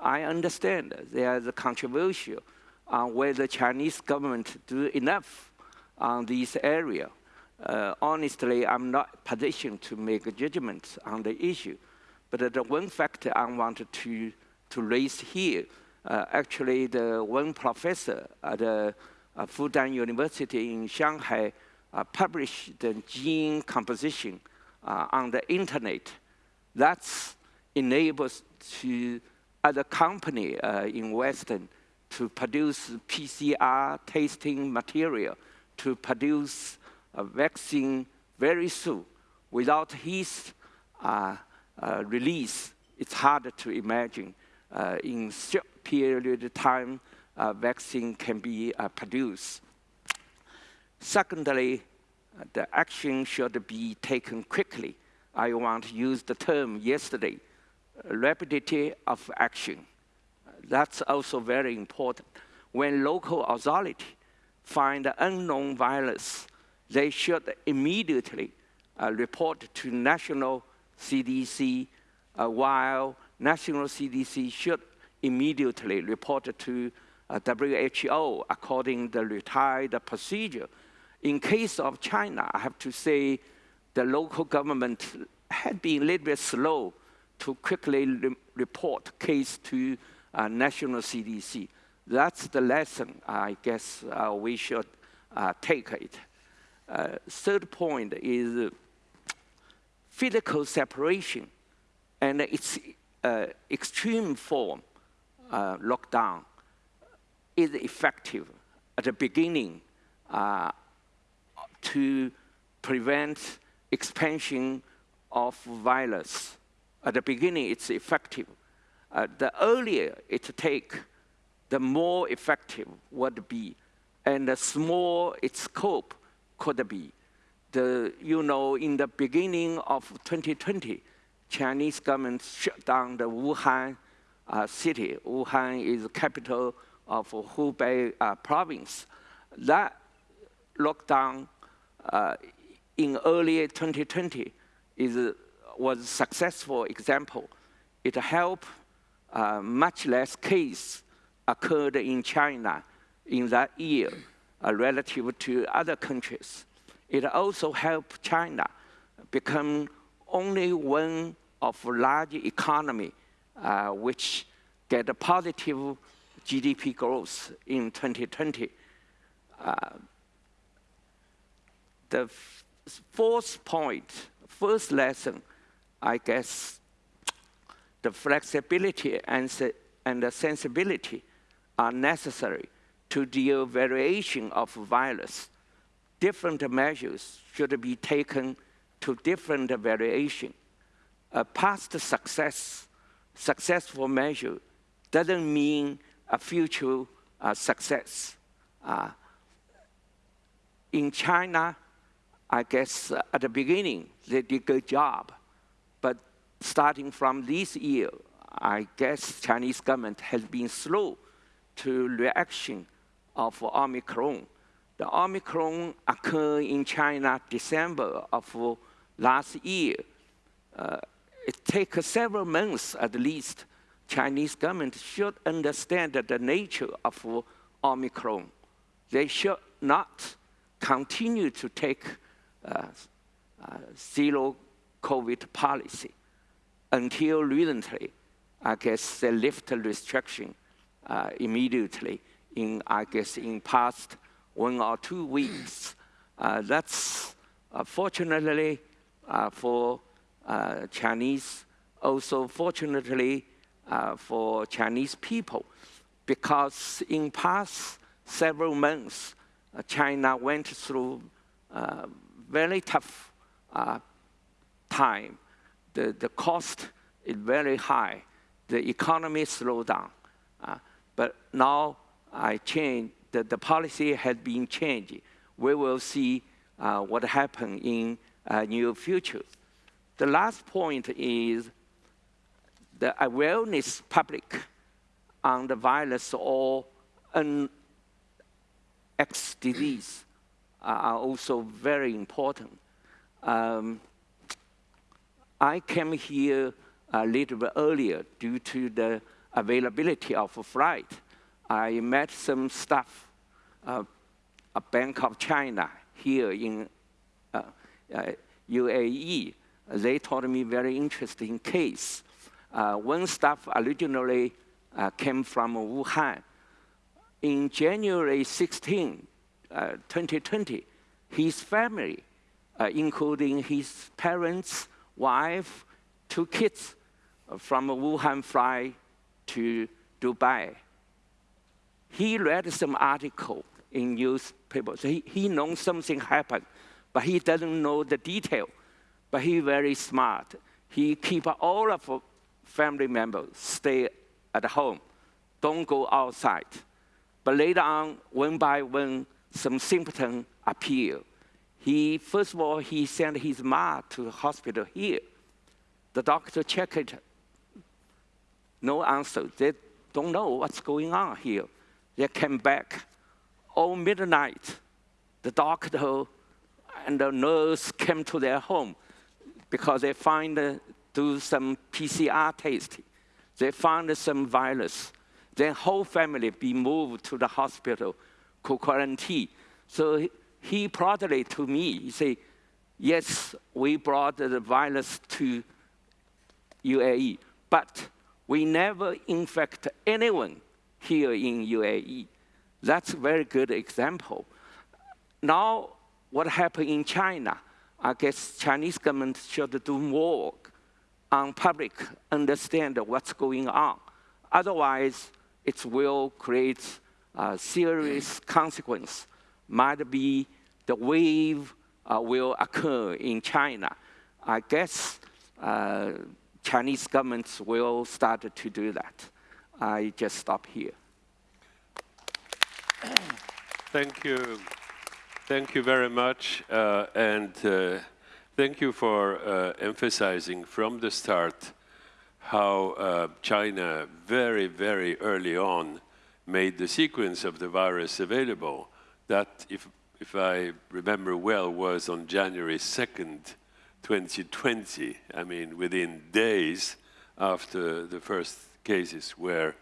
I understand there's a controversial on whether Chinese government do enough on this area. Uh, honestly, I'm not positioned to make a judgment on the issue. But the one factor I wanted to, to raise here, uh, actually the one professor at uh, Fudan University in Shanghai uh, published the gene composition uh, on the internet. That enables to other company uh, in Western to produce PCR testing material to produce a vaccine very soon. Without his uh, uh, release, it's hard to imagine uh, in short period of time vaccine can be uh, produced. Secondly, the action should be taken quickly. I want to use the term yesterday, rapidity of action. That's also very important. When local authority find unknown virus, they should immediately uh, report to national CDC, uh, while national CDC should immediately report to uh, WHO according to the retired procedure. In case of China, I have to say the local government had been a little bit slow to quickly re report case to uh, national CDC. That's the lesson I guess uh, we should uh, take it. Uh, third point is physical separation and its uh, extreme form, uh, lockdown, is effective at the beginning to prevent expansion of virus. At the beginning, it's effective. Uh, the earlier it take, the more effective would be, and the small its scope could be. The, you know, in the beginning of 2020, Chinese government shut down the Wuhan uh, city. Wuhan is the capital of Hubei uh, province. That lockdown in early 2020 is, was a successful example. It helped uh, much less case occurred in China in that year uh, relative to other countries. It also helped China become only one of large economy uh, which get a positive GDP growth in 2020. Uh, the fourth point, first lesson, I guess, the flexibility and, and the sensibility are necessary to deal variation of virus. Different measures should be taken to different variation. A past success, successful measure doesn't mean a future uh, success. Uh, in China, I guess uh, at the beginning, they did a good job But starting from this year, I guess Chinese government has been slow to reaction of Omicron. The Omicron occurred in China December of last year. Uh, it takes several months at least. Chinese government should understand the nature of Omicron. They should not continue to take zero COVID policy until recently, I guess they lift restriction uh, immediately in, I guess, in past one or two weeks. Uh, that's uh, fortunately uh, for uh, Chinese, also fortunately uh, for Chinese people, because in past several months, China went through very tough time the, the cost is very high. The economy slowed down. Uh, but now I change, the, the policy has been changed. We will see uh, what happens in uh, near future. The last point is the awareness public on the virus or an X disease are also very important. Um, I came here a little bit earlier due to the availability of a flight. I met some staff, uh, a Bank of China here in uh, uh, UAE. They told me very interesting case. Uh, one staff originally uh, came from Wuhan. In January 16, Uh, 2020, his family, uh, including his parents, wife, two kids, uh, from Wuhan fly to Dubai. He read some article in newspapers. He, he knows something happened, but he doesn't know the detail. But he very smart. He keep all of family members stay at home, don't go outside. But later on, one by one, some symptoms appear. He, first of all, he sent his mom to the hospital here. The doctor checked it, no answer. They don't know what's going on here. They came back all midnight. The doctor and the nurse came to their home because they find, uh, do some PCR testing. They found some virus. Their whole family be moved to the hospital, quarantine. So he proudly to me, he say, yes, we brought the virus to UAE, but we never infect anyone here in UAE. That's a very good example. Now, what happened in China? I guess Chinese government should do more on public understand what's going on. Otherwise, it will create a serious consequence. Might be the wave uh, will occur in China. I guess uh, Chinese governments will start to do that. I just stop here. Thank you. Thank you very much. Uh, and uh, thank you for uh, emphasizing from the start how uh, China very, very early on made the sequence of the virus available. That, if, if I remember well, was on January 2nd, 2020. I mean, within days after the first cases were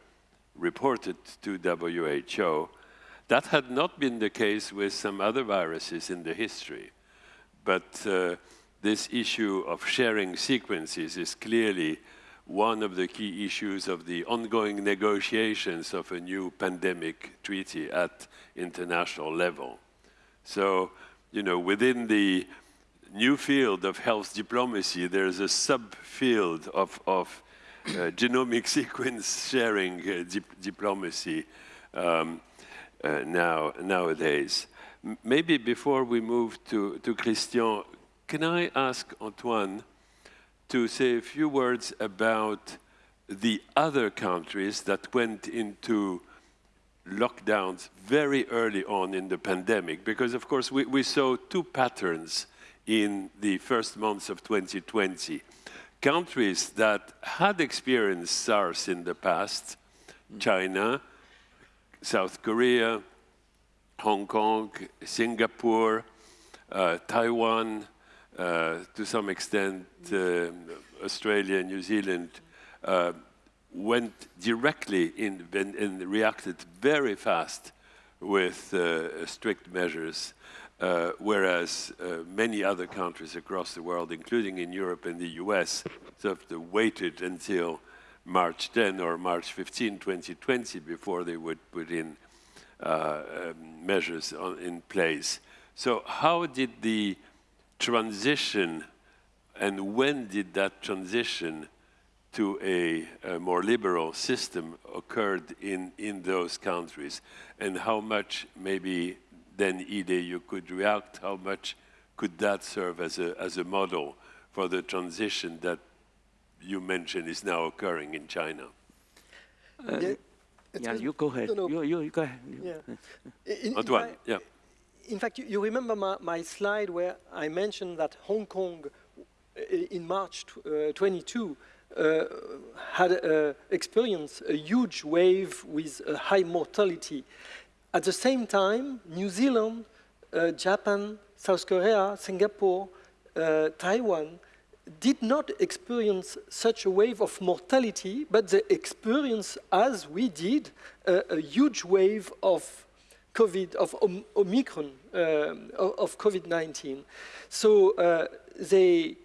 reported to WHO. That had not been the case with some other viruses in the history. But uh, this issue of sharing sequences is clearly one of the key issues of the ongoing negotiations of a new pandemic treaty at international level. So, you know, within the new field of health diplomacy, there's a subfield of, of uh, genomic sequence sharing uh, dip diplomacy um, uh, now, nowadays. M maybe before we move to, to Christian, can I ask Antoine to say a few words about the other countries that went into lockdowns very early on in the pandemic? Because, of course, we, we saw two patterns in the first months of 2020. Countries that had experienced SARS in the past, China, South Korea, Hong Kong, Singapore, uh, Taiwan, to some extent uh, Australia, and New Zealand, uh, went directly in and reacted very fast with uh, strict measures uh, whereas uh, many other countries across the world, including in Europe and the US, sort of waited until March 10 or March 15, 2020, before they would put in uh, um, measures on, in place. So how did the transition and when did that transition to a, a, more liberal system occurred in, in those countries and how much maybe then Yide, you could react, how much could that serve as a, as a model for the transition that you mentioned is now occurring in China? Uh, yeah, yeah you go ahead. No, no. You, you, you, go ahead. Yeah. In, Antoine, in yeah. In fact, you, you remember my, my, slide where I mentioned that Hong Kong in March uh, 22 uh, had uh, experienced a huge wave with a high mortality. At the same time, New Zealand, uh, Japan, South Korea, Singapore, uh, Taiwan did not experience such a wave of mortality, but they experienced, as we did, a huge wave of COVID, of Om Omicron, um, of, COVID-19. So uh, they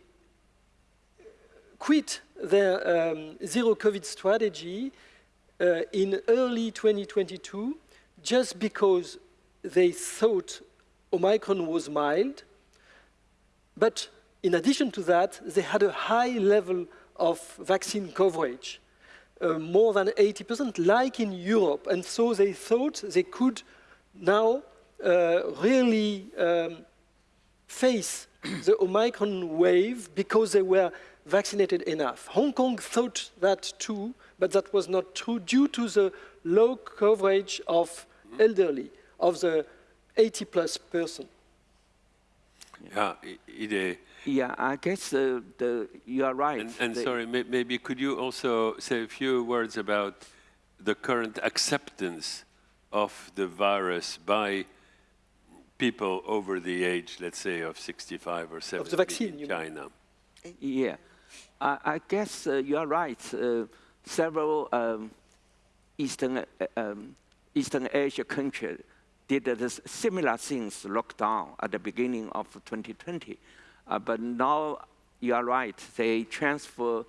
quit their um, zero COVID strategy uh, in early 2022 just because they thought Omicron was mild. But in addition to that, they had a high level of vaccine coverage, uh, more than 80%, like in Europe. And so they thought they could now uh, really um, face the Omicron wave because they were vaccinated enough. Hong Kong thought that too, but that was not true due to the low coverage of elderly, of the 80 plus person. Yeah, it, yeah, I guess uh, the, you are right. And, and sorry, may, maybe could you also say a few words about the current acceptance of the virus by people over the age, let's say, of 65 or 70 of the vaccine, in China? Yeah. I, I guess uh, you are right. Uh, several um, Eastern, uh, um, Eastern Asia countries did similar things, lockdown at the beginning of 2020. Uh, but now you are right, they transfer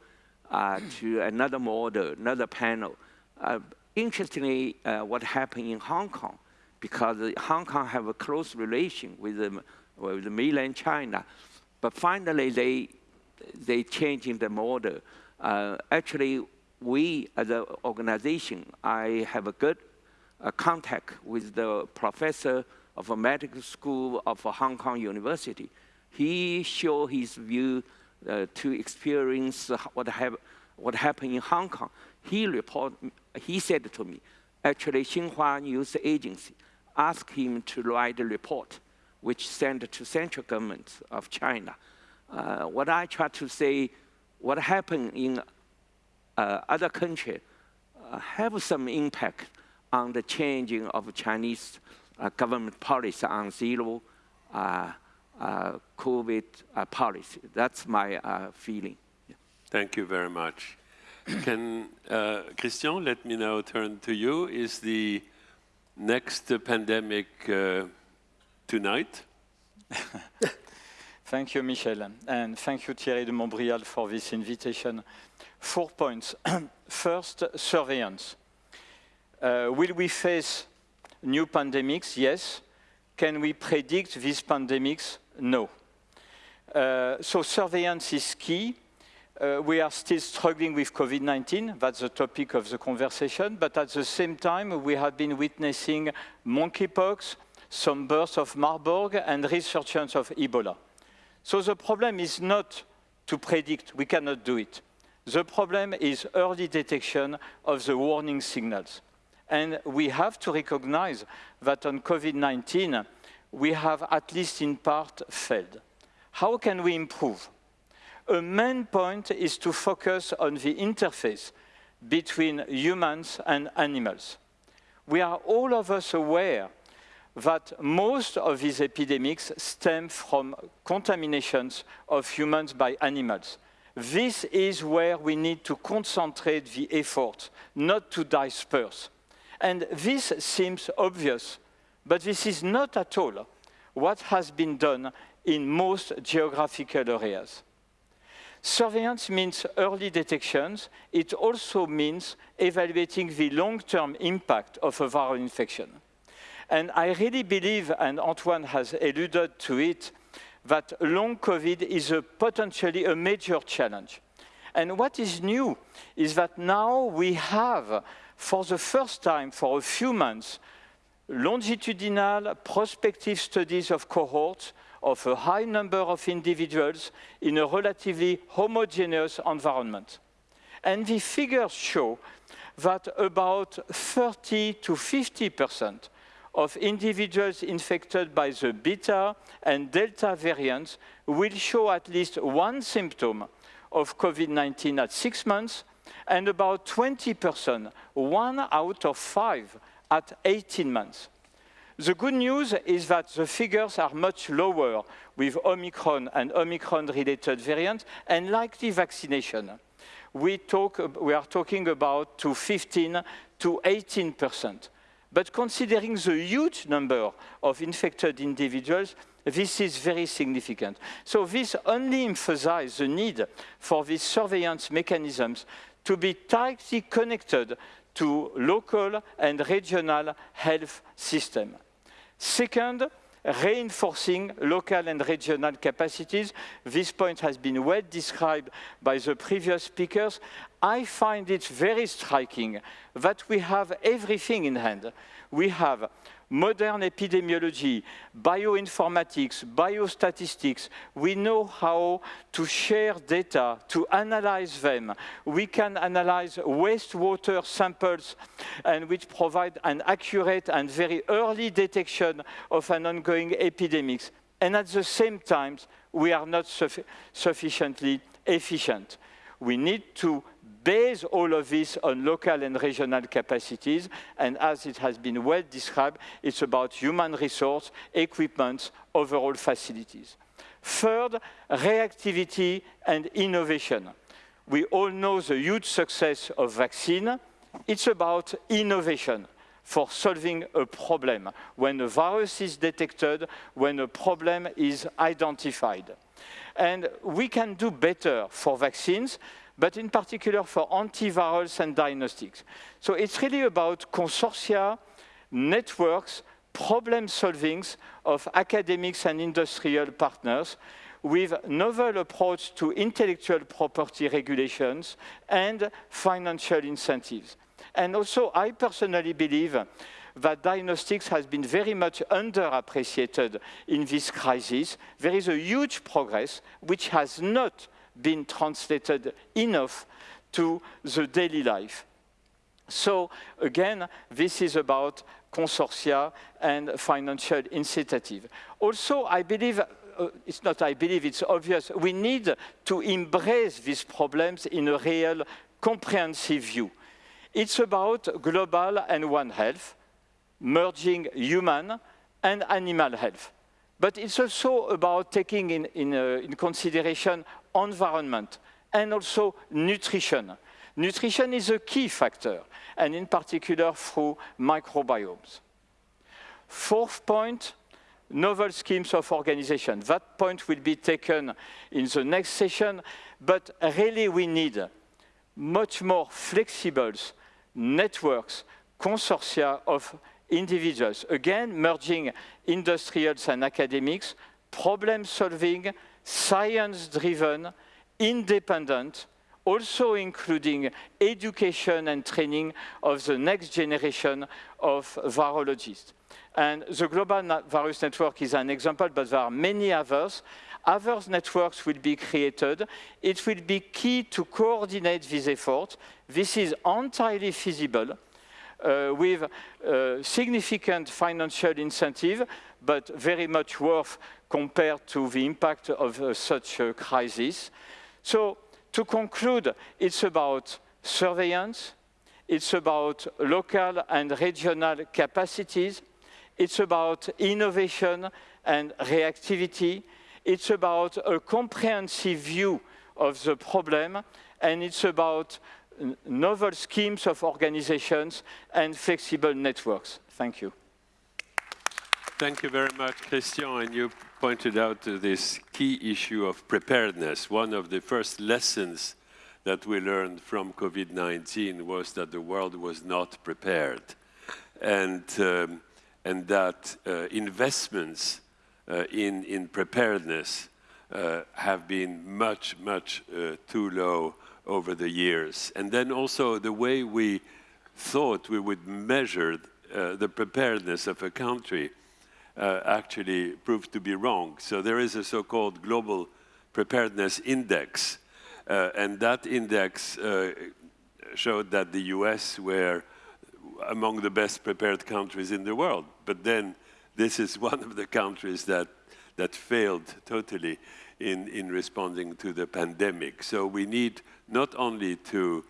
uh, to another model, another panel. Uh, interestingly, what happened in Hong Kong, because Hong Kong have a close relation with, the, with mainland China, but finally they they changing the model. Uh, actually, we as an organization, I have a good uh, contact with the professor of a medical school of Hong Kong University. He showed his view uh, to experience what, have, what happened in Hong Kong. He report, he said to me, actually Xinhua News Agency asked him to write a report which sent to central government of China uh, what I try to say, what happened in uh, other countries uh, have some impact on the changing of Chinese uh, government policy on zero uh, uh, COVID policy. That's my feeling. Yeah. Thank you very much. Can Christian let me now turn to you? Is the next pandemic tonight? Thank you, Michel, and thank you, Thierry de Montbrial, for this invitation. Four points. First, surveillance. Uh, will we face new pandemics? Yes. Can we predict these pandemics? No. Uh, so surveillance is key. Uh, we are still struggling with COVID-19, that's the topic of the conversation, but at the same time, we have been witnessing monkeypox, some births of Marburg, and resurgence of Ebola. So the problem is not to predict, we cannot do it. The problem is early detection of the warning signals. And we have to recognize that on COVID-19, we have at least in part failed. How can we improve? A main point is to focus on the interface between humans and animals. We are all of us aware that most of these epidemics stem from contaminations of humans by animals. This is where we need to concentrate the effort, not to disperse. And this seems obvious, but this is not at all what has been done in most geographical areas. Surveillance means early detections. It also means evaluating the long-term impact of a viral infection. And I really believe, and Antoine has alluded to it, that long COVID is a potentially a major challenge. And what is new is that now we have, for the first time, for a few months, longitudinal prospective studies of cohorts of a high number of individuals in a relatively homogeneous environment. And the figures show that about 30 to 50 percent of individuals infected by the beta and delta variants will show at least one symptom of COVID-19 at six months, and about 20%, one out of five, at 18 months. The good news is that the figures are much lower with Omicron and Omicron-related variants and likely vaccination. We, talk, we are talking about to 15 to 18 percent. But considering the huge number of infected individuals, this is very significant. So this only emphasizes the need for these surveillance mechanisms to be tightly connected to local and regional health system. Second, reinforcing local and regional capacities. This point has been well described by the previous speakers. I find it very striking that we have everything in hand. We have modern epidemiology, bioinformatics, biostatistics. We know how to share data, to analyze them. We can analyze wastewater samples and which provide an accurate and very early detection of an ongoing epidemic. And at the same time, we are not suffi sufficiently efficient. We need to base all of this on local and regional capacities, and as it has been well described, it's about human resource, equipment, overall facilities. Third, reactivity and innovation. We all know the huge success of vaccine. It's about innovation for solving a problem, when a virus is detected, when a problem is identified. And we can do better for vaccines but in particular for antivirals and diagnostics. So it's really about consortia, networks, problem solvings of academics and industrial partners with novel approach to intellectual property regulations and financial incentives. And also, I personally believe that diagnostics has been very much underappreciated in this crisis. There is a huge progress which has not been translated enough to the daily life. So again, this is about consortia and financial incentive. Also, I believe, uh, it's not I believe, it's obvious, we need to embrace these problems in a real comprehensive view. It's about global and one health, merging human and animal health. But it's also about taking in, in, uh, in consideration environment, and also nutrition. Nutrition is a key factor, and in particular through microbiomes. Fourth point, novel schemes of organization. That point will be taken in the next session, but really we need much more flexible networks, consortia of individuals. Again, merging industrials and academics, problem solving, science-driven, independent, also including education and training of the next generation of virologists. And the Global Virus Network is an example, but there are many others. Other networks will be created. It will be key to coordinate these efforts. This is entirely feasible uh, with uh, significant financial incentive, but very much worth compared to the impact of uh, such a crisis. So to conclude, it's about surveillance, it's about local and regional capacities, it's about innovation and reactivity, it's about a comprehensive view of the problem, and it's about novel schemes of organizations and flexible networks. Thank you. Thank you very much, Christian. And you pointed out this key issue of preparedness. One of the first lessons that we learned from COVID-19 was that the world was not prepared. And, um, and that uh, investments uh, in, in preparedness uh, have been much, much uh, too low over the years. And then also the way we thought we would measure uh, the preparedness of a country uh, actually proved to be wrong. So there is a so-called global preparedness index, uh, and that index uh, showed that the US were among the best prepared countries in the world. But then this is one of the countries that, that failed totally in, in responding to the pandemic. So we need not only to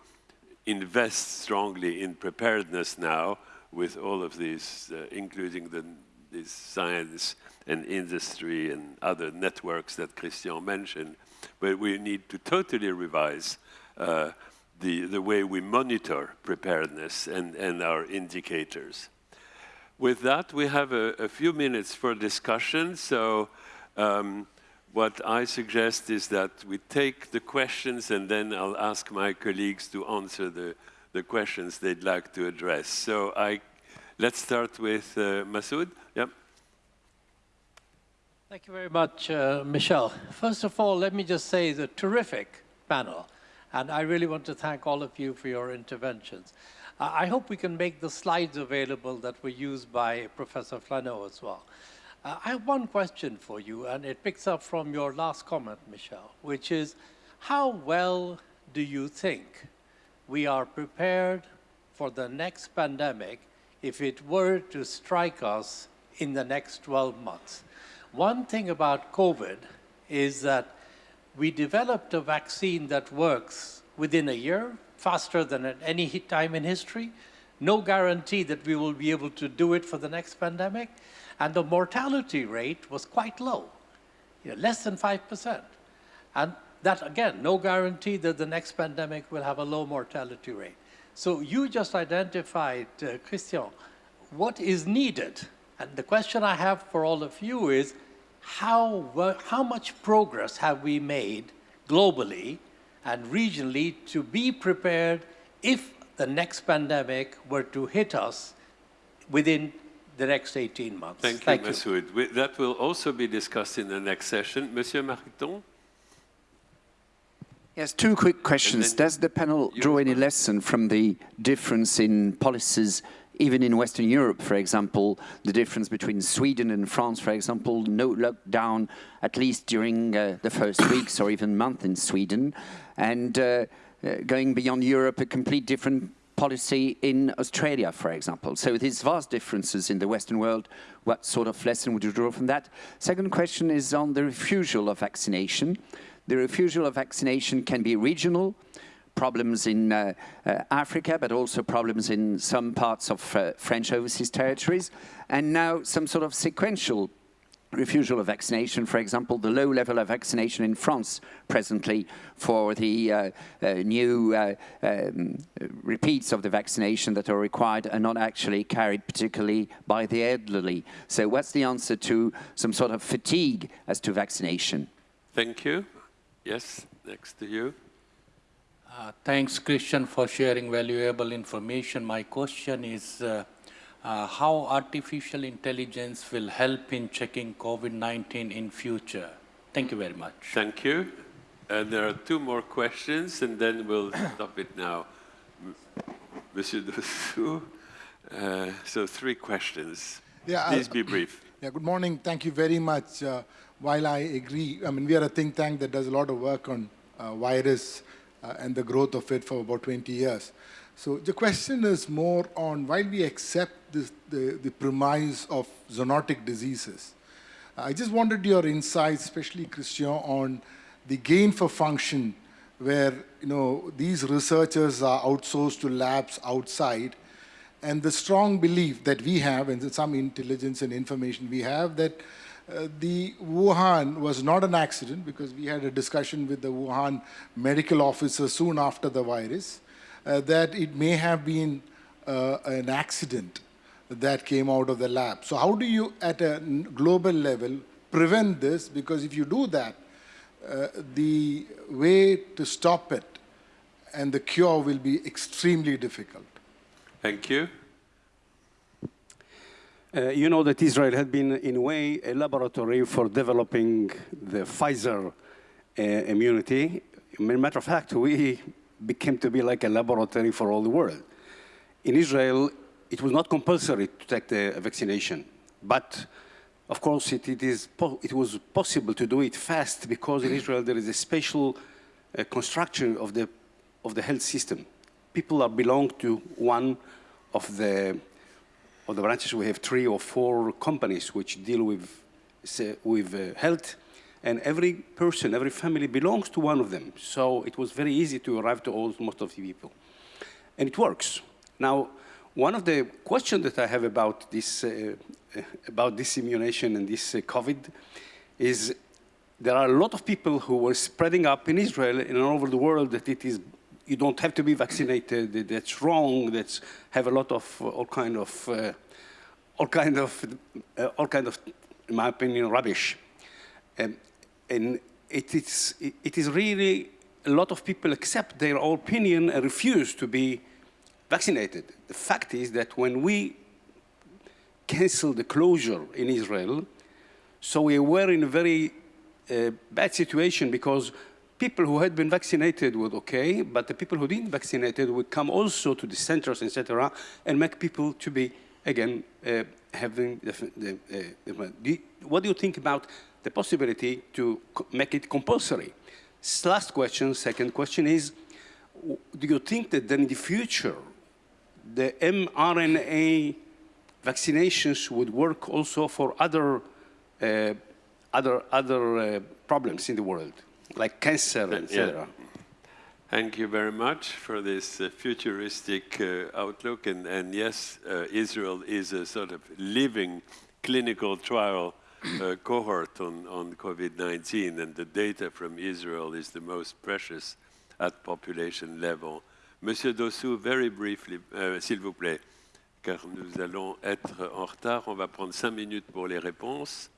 invest strongly in preparedness now with all of these, uh, including the science and industry and other networks that Christian mentioned, but we need to totally revise uh, the, the way we monitor preparedness and, and our indicators. With that, we have a, a few minutes for discussion. So um, what I suggest is that we take the questions and then I'll ask my colleagues to answer the, the questions they'd like to address. So I, let's start with uh, Masood. Yep. Thank you very much, uh, Michel. First of all, let me just say the terrific panel. And I really want to thank all of you for your interventions. Uh, I hope we can make the slides available that were used by Professor Flahault as well. Uh, I have one question for you, and it picks up from your last comment, Michel, which is, how well do you think we are prepared for the next pandemic if it were to strike us in the next 12 months? One thing about COVID is that we developed a vaccine that works within a year, faster than at any time in history. No guarantee that we will be able to do it for the next pandemic. And the mortality rate was quite low, you know, less than 5%. And that, again, no guarantee that the next pandemic will have a low mortality rate. So you just identified, uh, Christian, what is needed. And the question I have for all of you is, how, how much progress have we made globally and regionally to be prepared if the next pandemic were to hit us within the next 18 months. Thank you, Thank Masood. That will also be discussed in the next session. Monsieur Mariton? Yes, two quick questions. Does the panel draw any lesson from the difference in policies even in Western Europe, for example, the difference between Sweden and France, for example, no lockdown, at least during uh, the first weeks or even month in Sweden, and uh, uh, going beyond Europe, a complete different policy in Australia, for example. So these vast differences in the Western world, what sort of lesson would you draw from that? Second question is on the refusal of vaccination. The refusal of vaccination can be regional, problems in uh, uh, Africa, but also problems in some parts of uh, French overseas territories, and now some sort of sequential refusal of vaccination, for example, the low level of vaccination in France presently for the uh, uh, new uh, um, repeats of the vaccination that are required are not actually carried particularly by the elderly. So what's the answer to some sort of fatigue as to vaccination? Thank you. Yes, next to you. Uh, thanks, Christian, for sharing valuable information. My question is uh, uh, how artificial intelligence will help in checking COVID-19 in future? Thank you very much. Thank you. And there are two more questions, and then we'll stop it now. Monsieur Dessous, uh, so three questions. Yeah, Please be brief. Yeah, good morning. Thank you very much. While I agree, I mean, we are a think tank that does a lot of work on uh, virus uh, and the growth of it for about 20 years. So the question is more on while we accept this, the, the premise of zoonotic diseases, I just wanted your insights, especially Christian, on the gain for function where you know these researchers are outsourced to labs outside and the strong belief that we have and some intelligence and information we have that uh, the Wuhan was not an accident because we had a discussion with the Wuhan medical officer soon after the virus uh, that it may have been uh, an accident that came out of the lab. So how do you, at a global level, prevent this? Because if you do that, uh, the way to stop it and the cure will be extremely difficult. Thank you. Uh, you know that Israel had been, in a way, a laboratory for developing the Pfizer uh, immunity. Matter of fact, we became to be like a laboratory for all the world. In Israel, it was not compulsory to take the vaccination, but of course, it, it, is it was possible to do it fast because in Israel there is a special uh, construction of the, of the health system. People are belong to one of the of the branches, we have three or four companies which deal with with uh, health, and every person, every family belongs to one of them. So it was very easy to arrive to all, most of the people, and it works. Now, one of the questions that I have about this uh, about this immunization and this uh, COVID is there are a lot of people who were spreading up in Israel and all over the world that it is you don't have to be vaccinated. That's wrong. That's have a lot of uh, all kind of uh, all kind of uh, all kind of, in my opinion, rubbish. Um, and it is it is really a lot of people accept their opinion and refuse to be vaccinated. The fact is that when we canceled the closure in Israel, so we were in a very uh, bad situation because people who had been vaccinated were okay, but the people who didn't vaccinated would come also to the centers, etc., and make people to be, again, uh, having the, the, uh, the, what do you think about the possibility to make it compulsory? Last question, second question is, do you think that then in the future, the mRNA vaccinations would work also for other, uh, other, other uh, problems in the world? Like cancer, etc. Yeah. Thank you very much for this uh, futuristic uh, outlook. And, and yes, uh, Israel is a sort of living clinical trial uh, cohort on, on COVID-19, and the data from Israel is the most precious at population level. Monsieur Dossou, very briefly, euh, s'il vous plaît, car nous allons être en retard. On va prendre cinq minutes pour les réponses.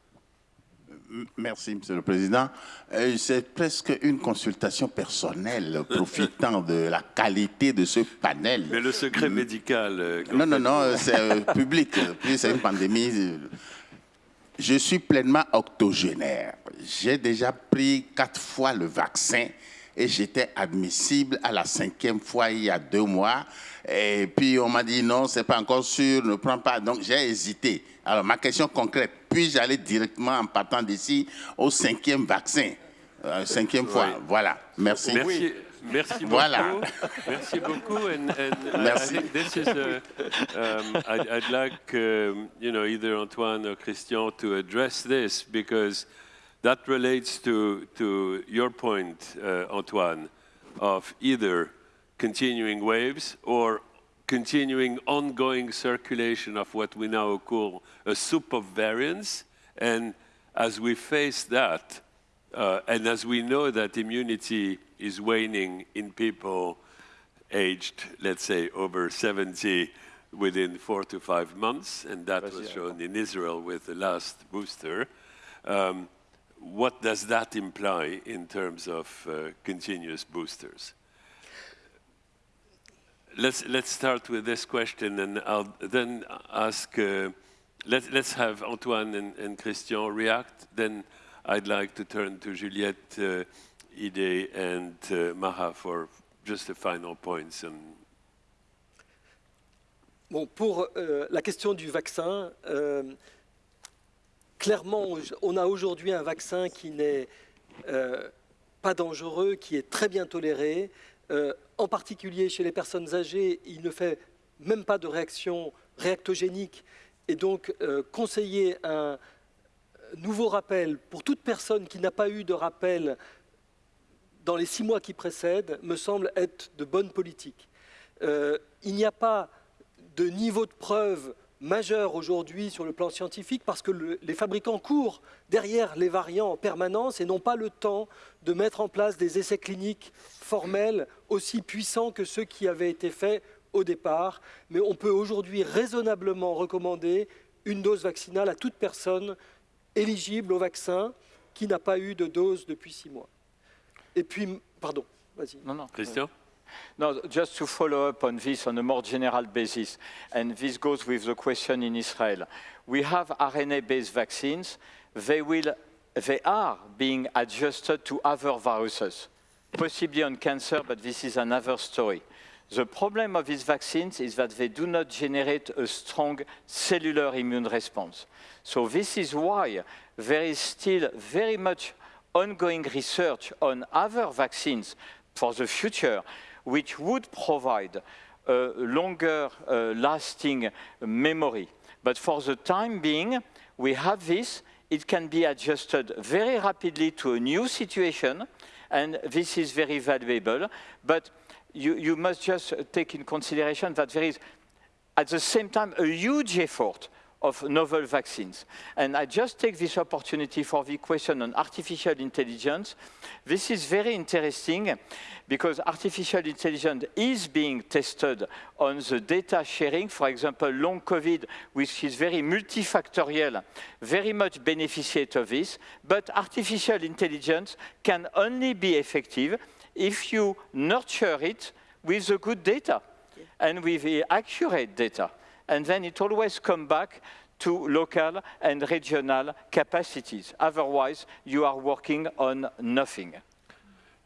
Merci, Monsieur le Président. Euh, c'est presque une consultation personnelle, profitant de la qualité de ce panel. Mais le secret médical... Euh, non, non, non, c'est euh, public. Puis c'est une pandémie. Je suis pleinement octogénaire. J'ai déjà pris quatre fois le vaccin et j'étais admissible à la cinquième fois il y a deux mois. Et puis on m'a dit non, c'est pas encore sûr, ne prends pas. Donc j'ai hésité. Alors ma question concrète, puis-je aller directement en partant d'ici au cinquième vaccin euh, Cinquième fois, oui. voilà. Merci. Merci. Merci beaucoup. Voilà. Merci beaucoup. And, and Merci. I think this is a, um, I'd, I'd like, um, you know, either Antoine or Christian to address this because that relates to, to your point, uh, Antoine, of either continuing waves or continuing ongoing circulation of what we now call a soup of variants. And as we face that, uh, and as we know that immunity is waning in people aged, let's say, over 70 within four to five months, and that was shown in Israel with the last booster, um, what does that imply in terms of uh, continuous boosters? Let's, let's start with this question and I'll then ask, uh, let, let's have Antoine and, Christian react. Then I'd like to turn to Juliette, uh, Ide and uh, Maha for just the final points. And... Bon, pour euh, la question du vaccin, euh, clairement, on a aujourd'hui un vaccin qui n'est euh, pas dangereux, qui est très bien toléré. En particulier chez les personnes âgées, il ne fait même pas de réaction réactogénique. Et donc, euh, conseiller un nouveau rappel pour toute personne qui n'a pas eu de rappel dans les six mois qui précèdent me semble être de bonne politique. Euh, il n'y a pas de niveau de preuve majeur aujourd'hui sur le plan scientifique parce que le, les fabricants courent derrière les variants en permanence et n'ont pas le temps de mettre en place des essais cliniques formels aussi puissants que ceux qui avaient été faits au départ. Mais on peut aujourd'hui raisonnablement recommander une dose vaccinale à toute personne éligible au vaccin qui n'a pas eu de dose depuis six mois. Et puis, pardon, vas-y. Non, non. Christian? No, just to follow up on this on a more general basis, and this goes with the question in Israel. We have RNA-based vaccines. They, will, they are being adjusted to other viruses, possibly on cancer, but this is another story. The problem of these vaccines is that they do not generate a strong cellular immune response. So this is why there is still very much ongoing research on other vaccines for the future which would provide a longer uh, lasting memory. But for the time being, we have this. It can be adjusted very rapidly to a new situation, and this is very valuable. But you, you must just take in consideration that there is, at the same time, a huge effort of novel vaccines. And I just take this opportunity for the question on artificial intelligence. This is very interesting because artificial intelligence is being tested on the data sharing. For example, long COVID, which is very multifactorial, very much beneficiate of this. But artificial intelligence can only be effective if you nurture it with the good data and with the accurate data and then it always comes back to local and regional capacities. Otherwise, you are working on nothing.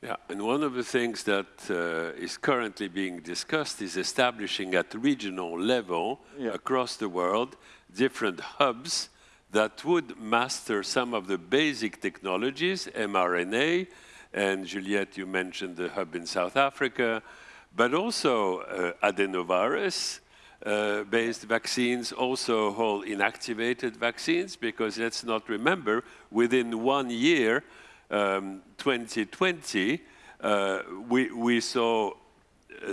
Yeah, and one of the things that uh, is currently being discussed is establishing at regional level yeah. across the world different hubs that would master some of the basic technologies, mRNA, and Juliette, you mentioned the hub in South Africa, but also uh, adenovirus, uh, based vaccines, also whole inactivated vaccines, because let's not remember, within one year, um, 2020, uh, we, we saw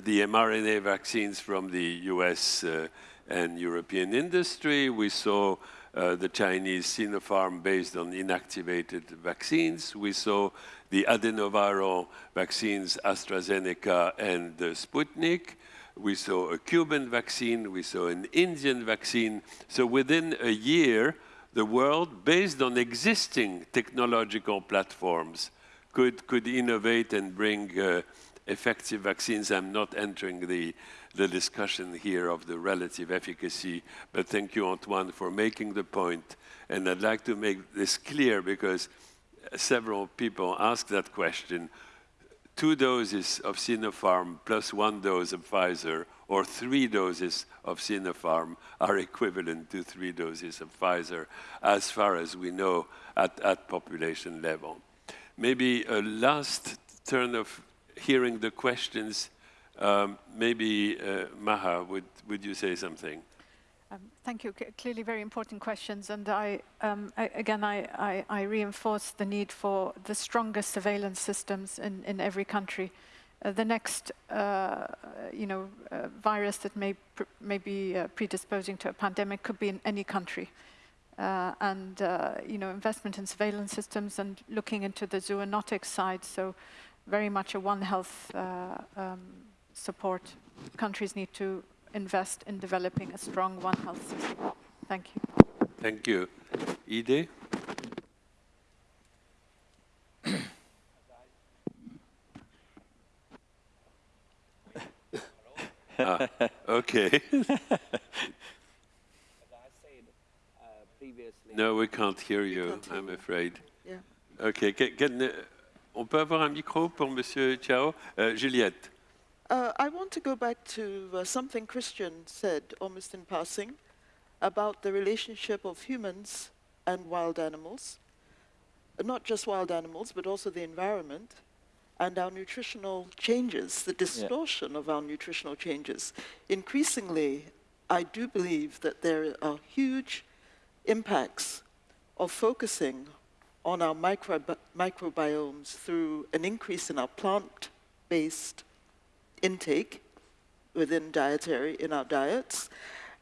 the mRNA vaccines from the US uh, and European industry. We saw uh, the Chinese Sinopharm based on inactivated vaccines. We saw the adenoviral vaccines AstraZeneca and Sputnik we saw a Cuban vaccine, we saw an Indian vaccine. So within a year, the world, based on existing technological platforms, could, could innovate and bring uh, effective vaccines. I'm not entering the, the discussion here of the relative efficacy, but thank you, Antoine, for making the point. And I'd like to make this clear because several people asked that question two doses of Sinopharm plus one dose of Pfizer or three doses of Sinopharm are equivalent to three doses of Pfizer as far as we know at, at population level. Maybe a last turn of hearing the questions, um, maybe uh, Maha, would, would you say something? Um, thank you. C clearly very important questions. And I, um, I again, I, I, I, reinforce the need for the strongest surveillance systems in, in every country. Uh, the next, uh, you know, uh, virus that may, may be uh, predisposing to a pandemic could be in any country. Uh, and, uh, you know, investment in surveillance systems and looking into the zoonotic side. So very much a One Health um, support. Countries need to invest in developing a strong One Health system. Thank you. Thank you. Yide? ah, okay. no, we can't hear you, I'm afraid. Yeah. Okay, can, can, uh, on peut avoir un micro pour Monsieur Qiao? Uh, Juliette. Uh, I want to go back to uh, something Christian said almost in passing about the relationship of humans and wild animals, not just wild animals, but also the environment and our nutritional changes, the distortion yeah. of our nutritional changes. Increasingly, I do believe that there are huge impacts of focusing on our microbi microbiomes through an increase in our plant-based intake within dietary, in our diets,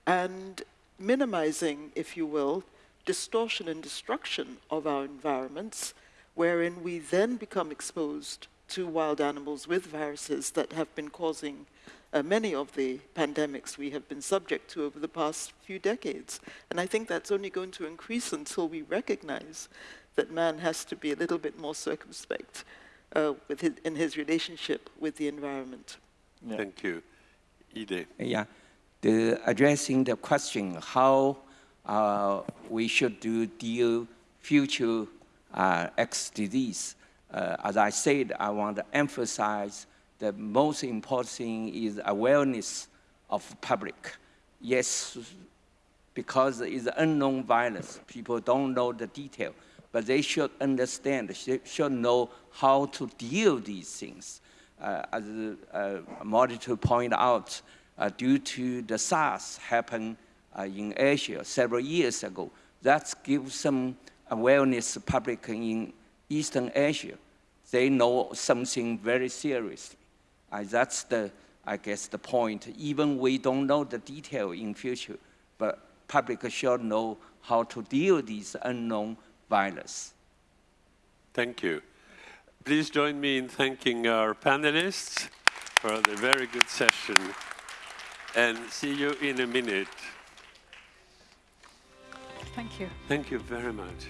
and minimizing, if you will, distortion and destruction of our environments, wherein we then become exposed to wild animals with viruses that have been causing uh, many of the pandemics we have been subject to over the past few decades. And I think that's only going to increase until we recognize that man has to be a little bit more circumspect uh, with his, in his relationship with the environment. Yeah. Thank you. Yide. Yeah, the, addressing the question how uh, we should do deal future uh, X disease. Uh, as I said, I want to emphasize the most important thing is awareness of public. Yes, because it's an unknown virus, people don't know the detail, but they should understand, should know how to deal these things as uh, Monitor point out, uh, due to the SARS happened uh, in Asia several years ago. That gives some awareness public in Eastern Asia. They know something very seriously. Uh, that's the, I guess, the point. Even we don't know the detail in future, but public should know how to deal with these unknown virus. Thank you. Please join me in thanking our panelists for the very good session. And see you in a minute. Thank you. Thank you very much.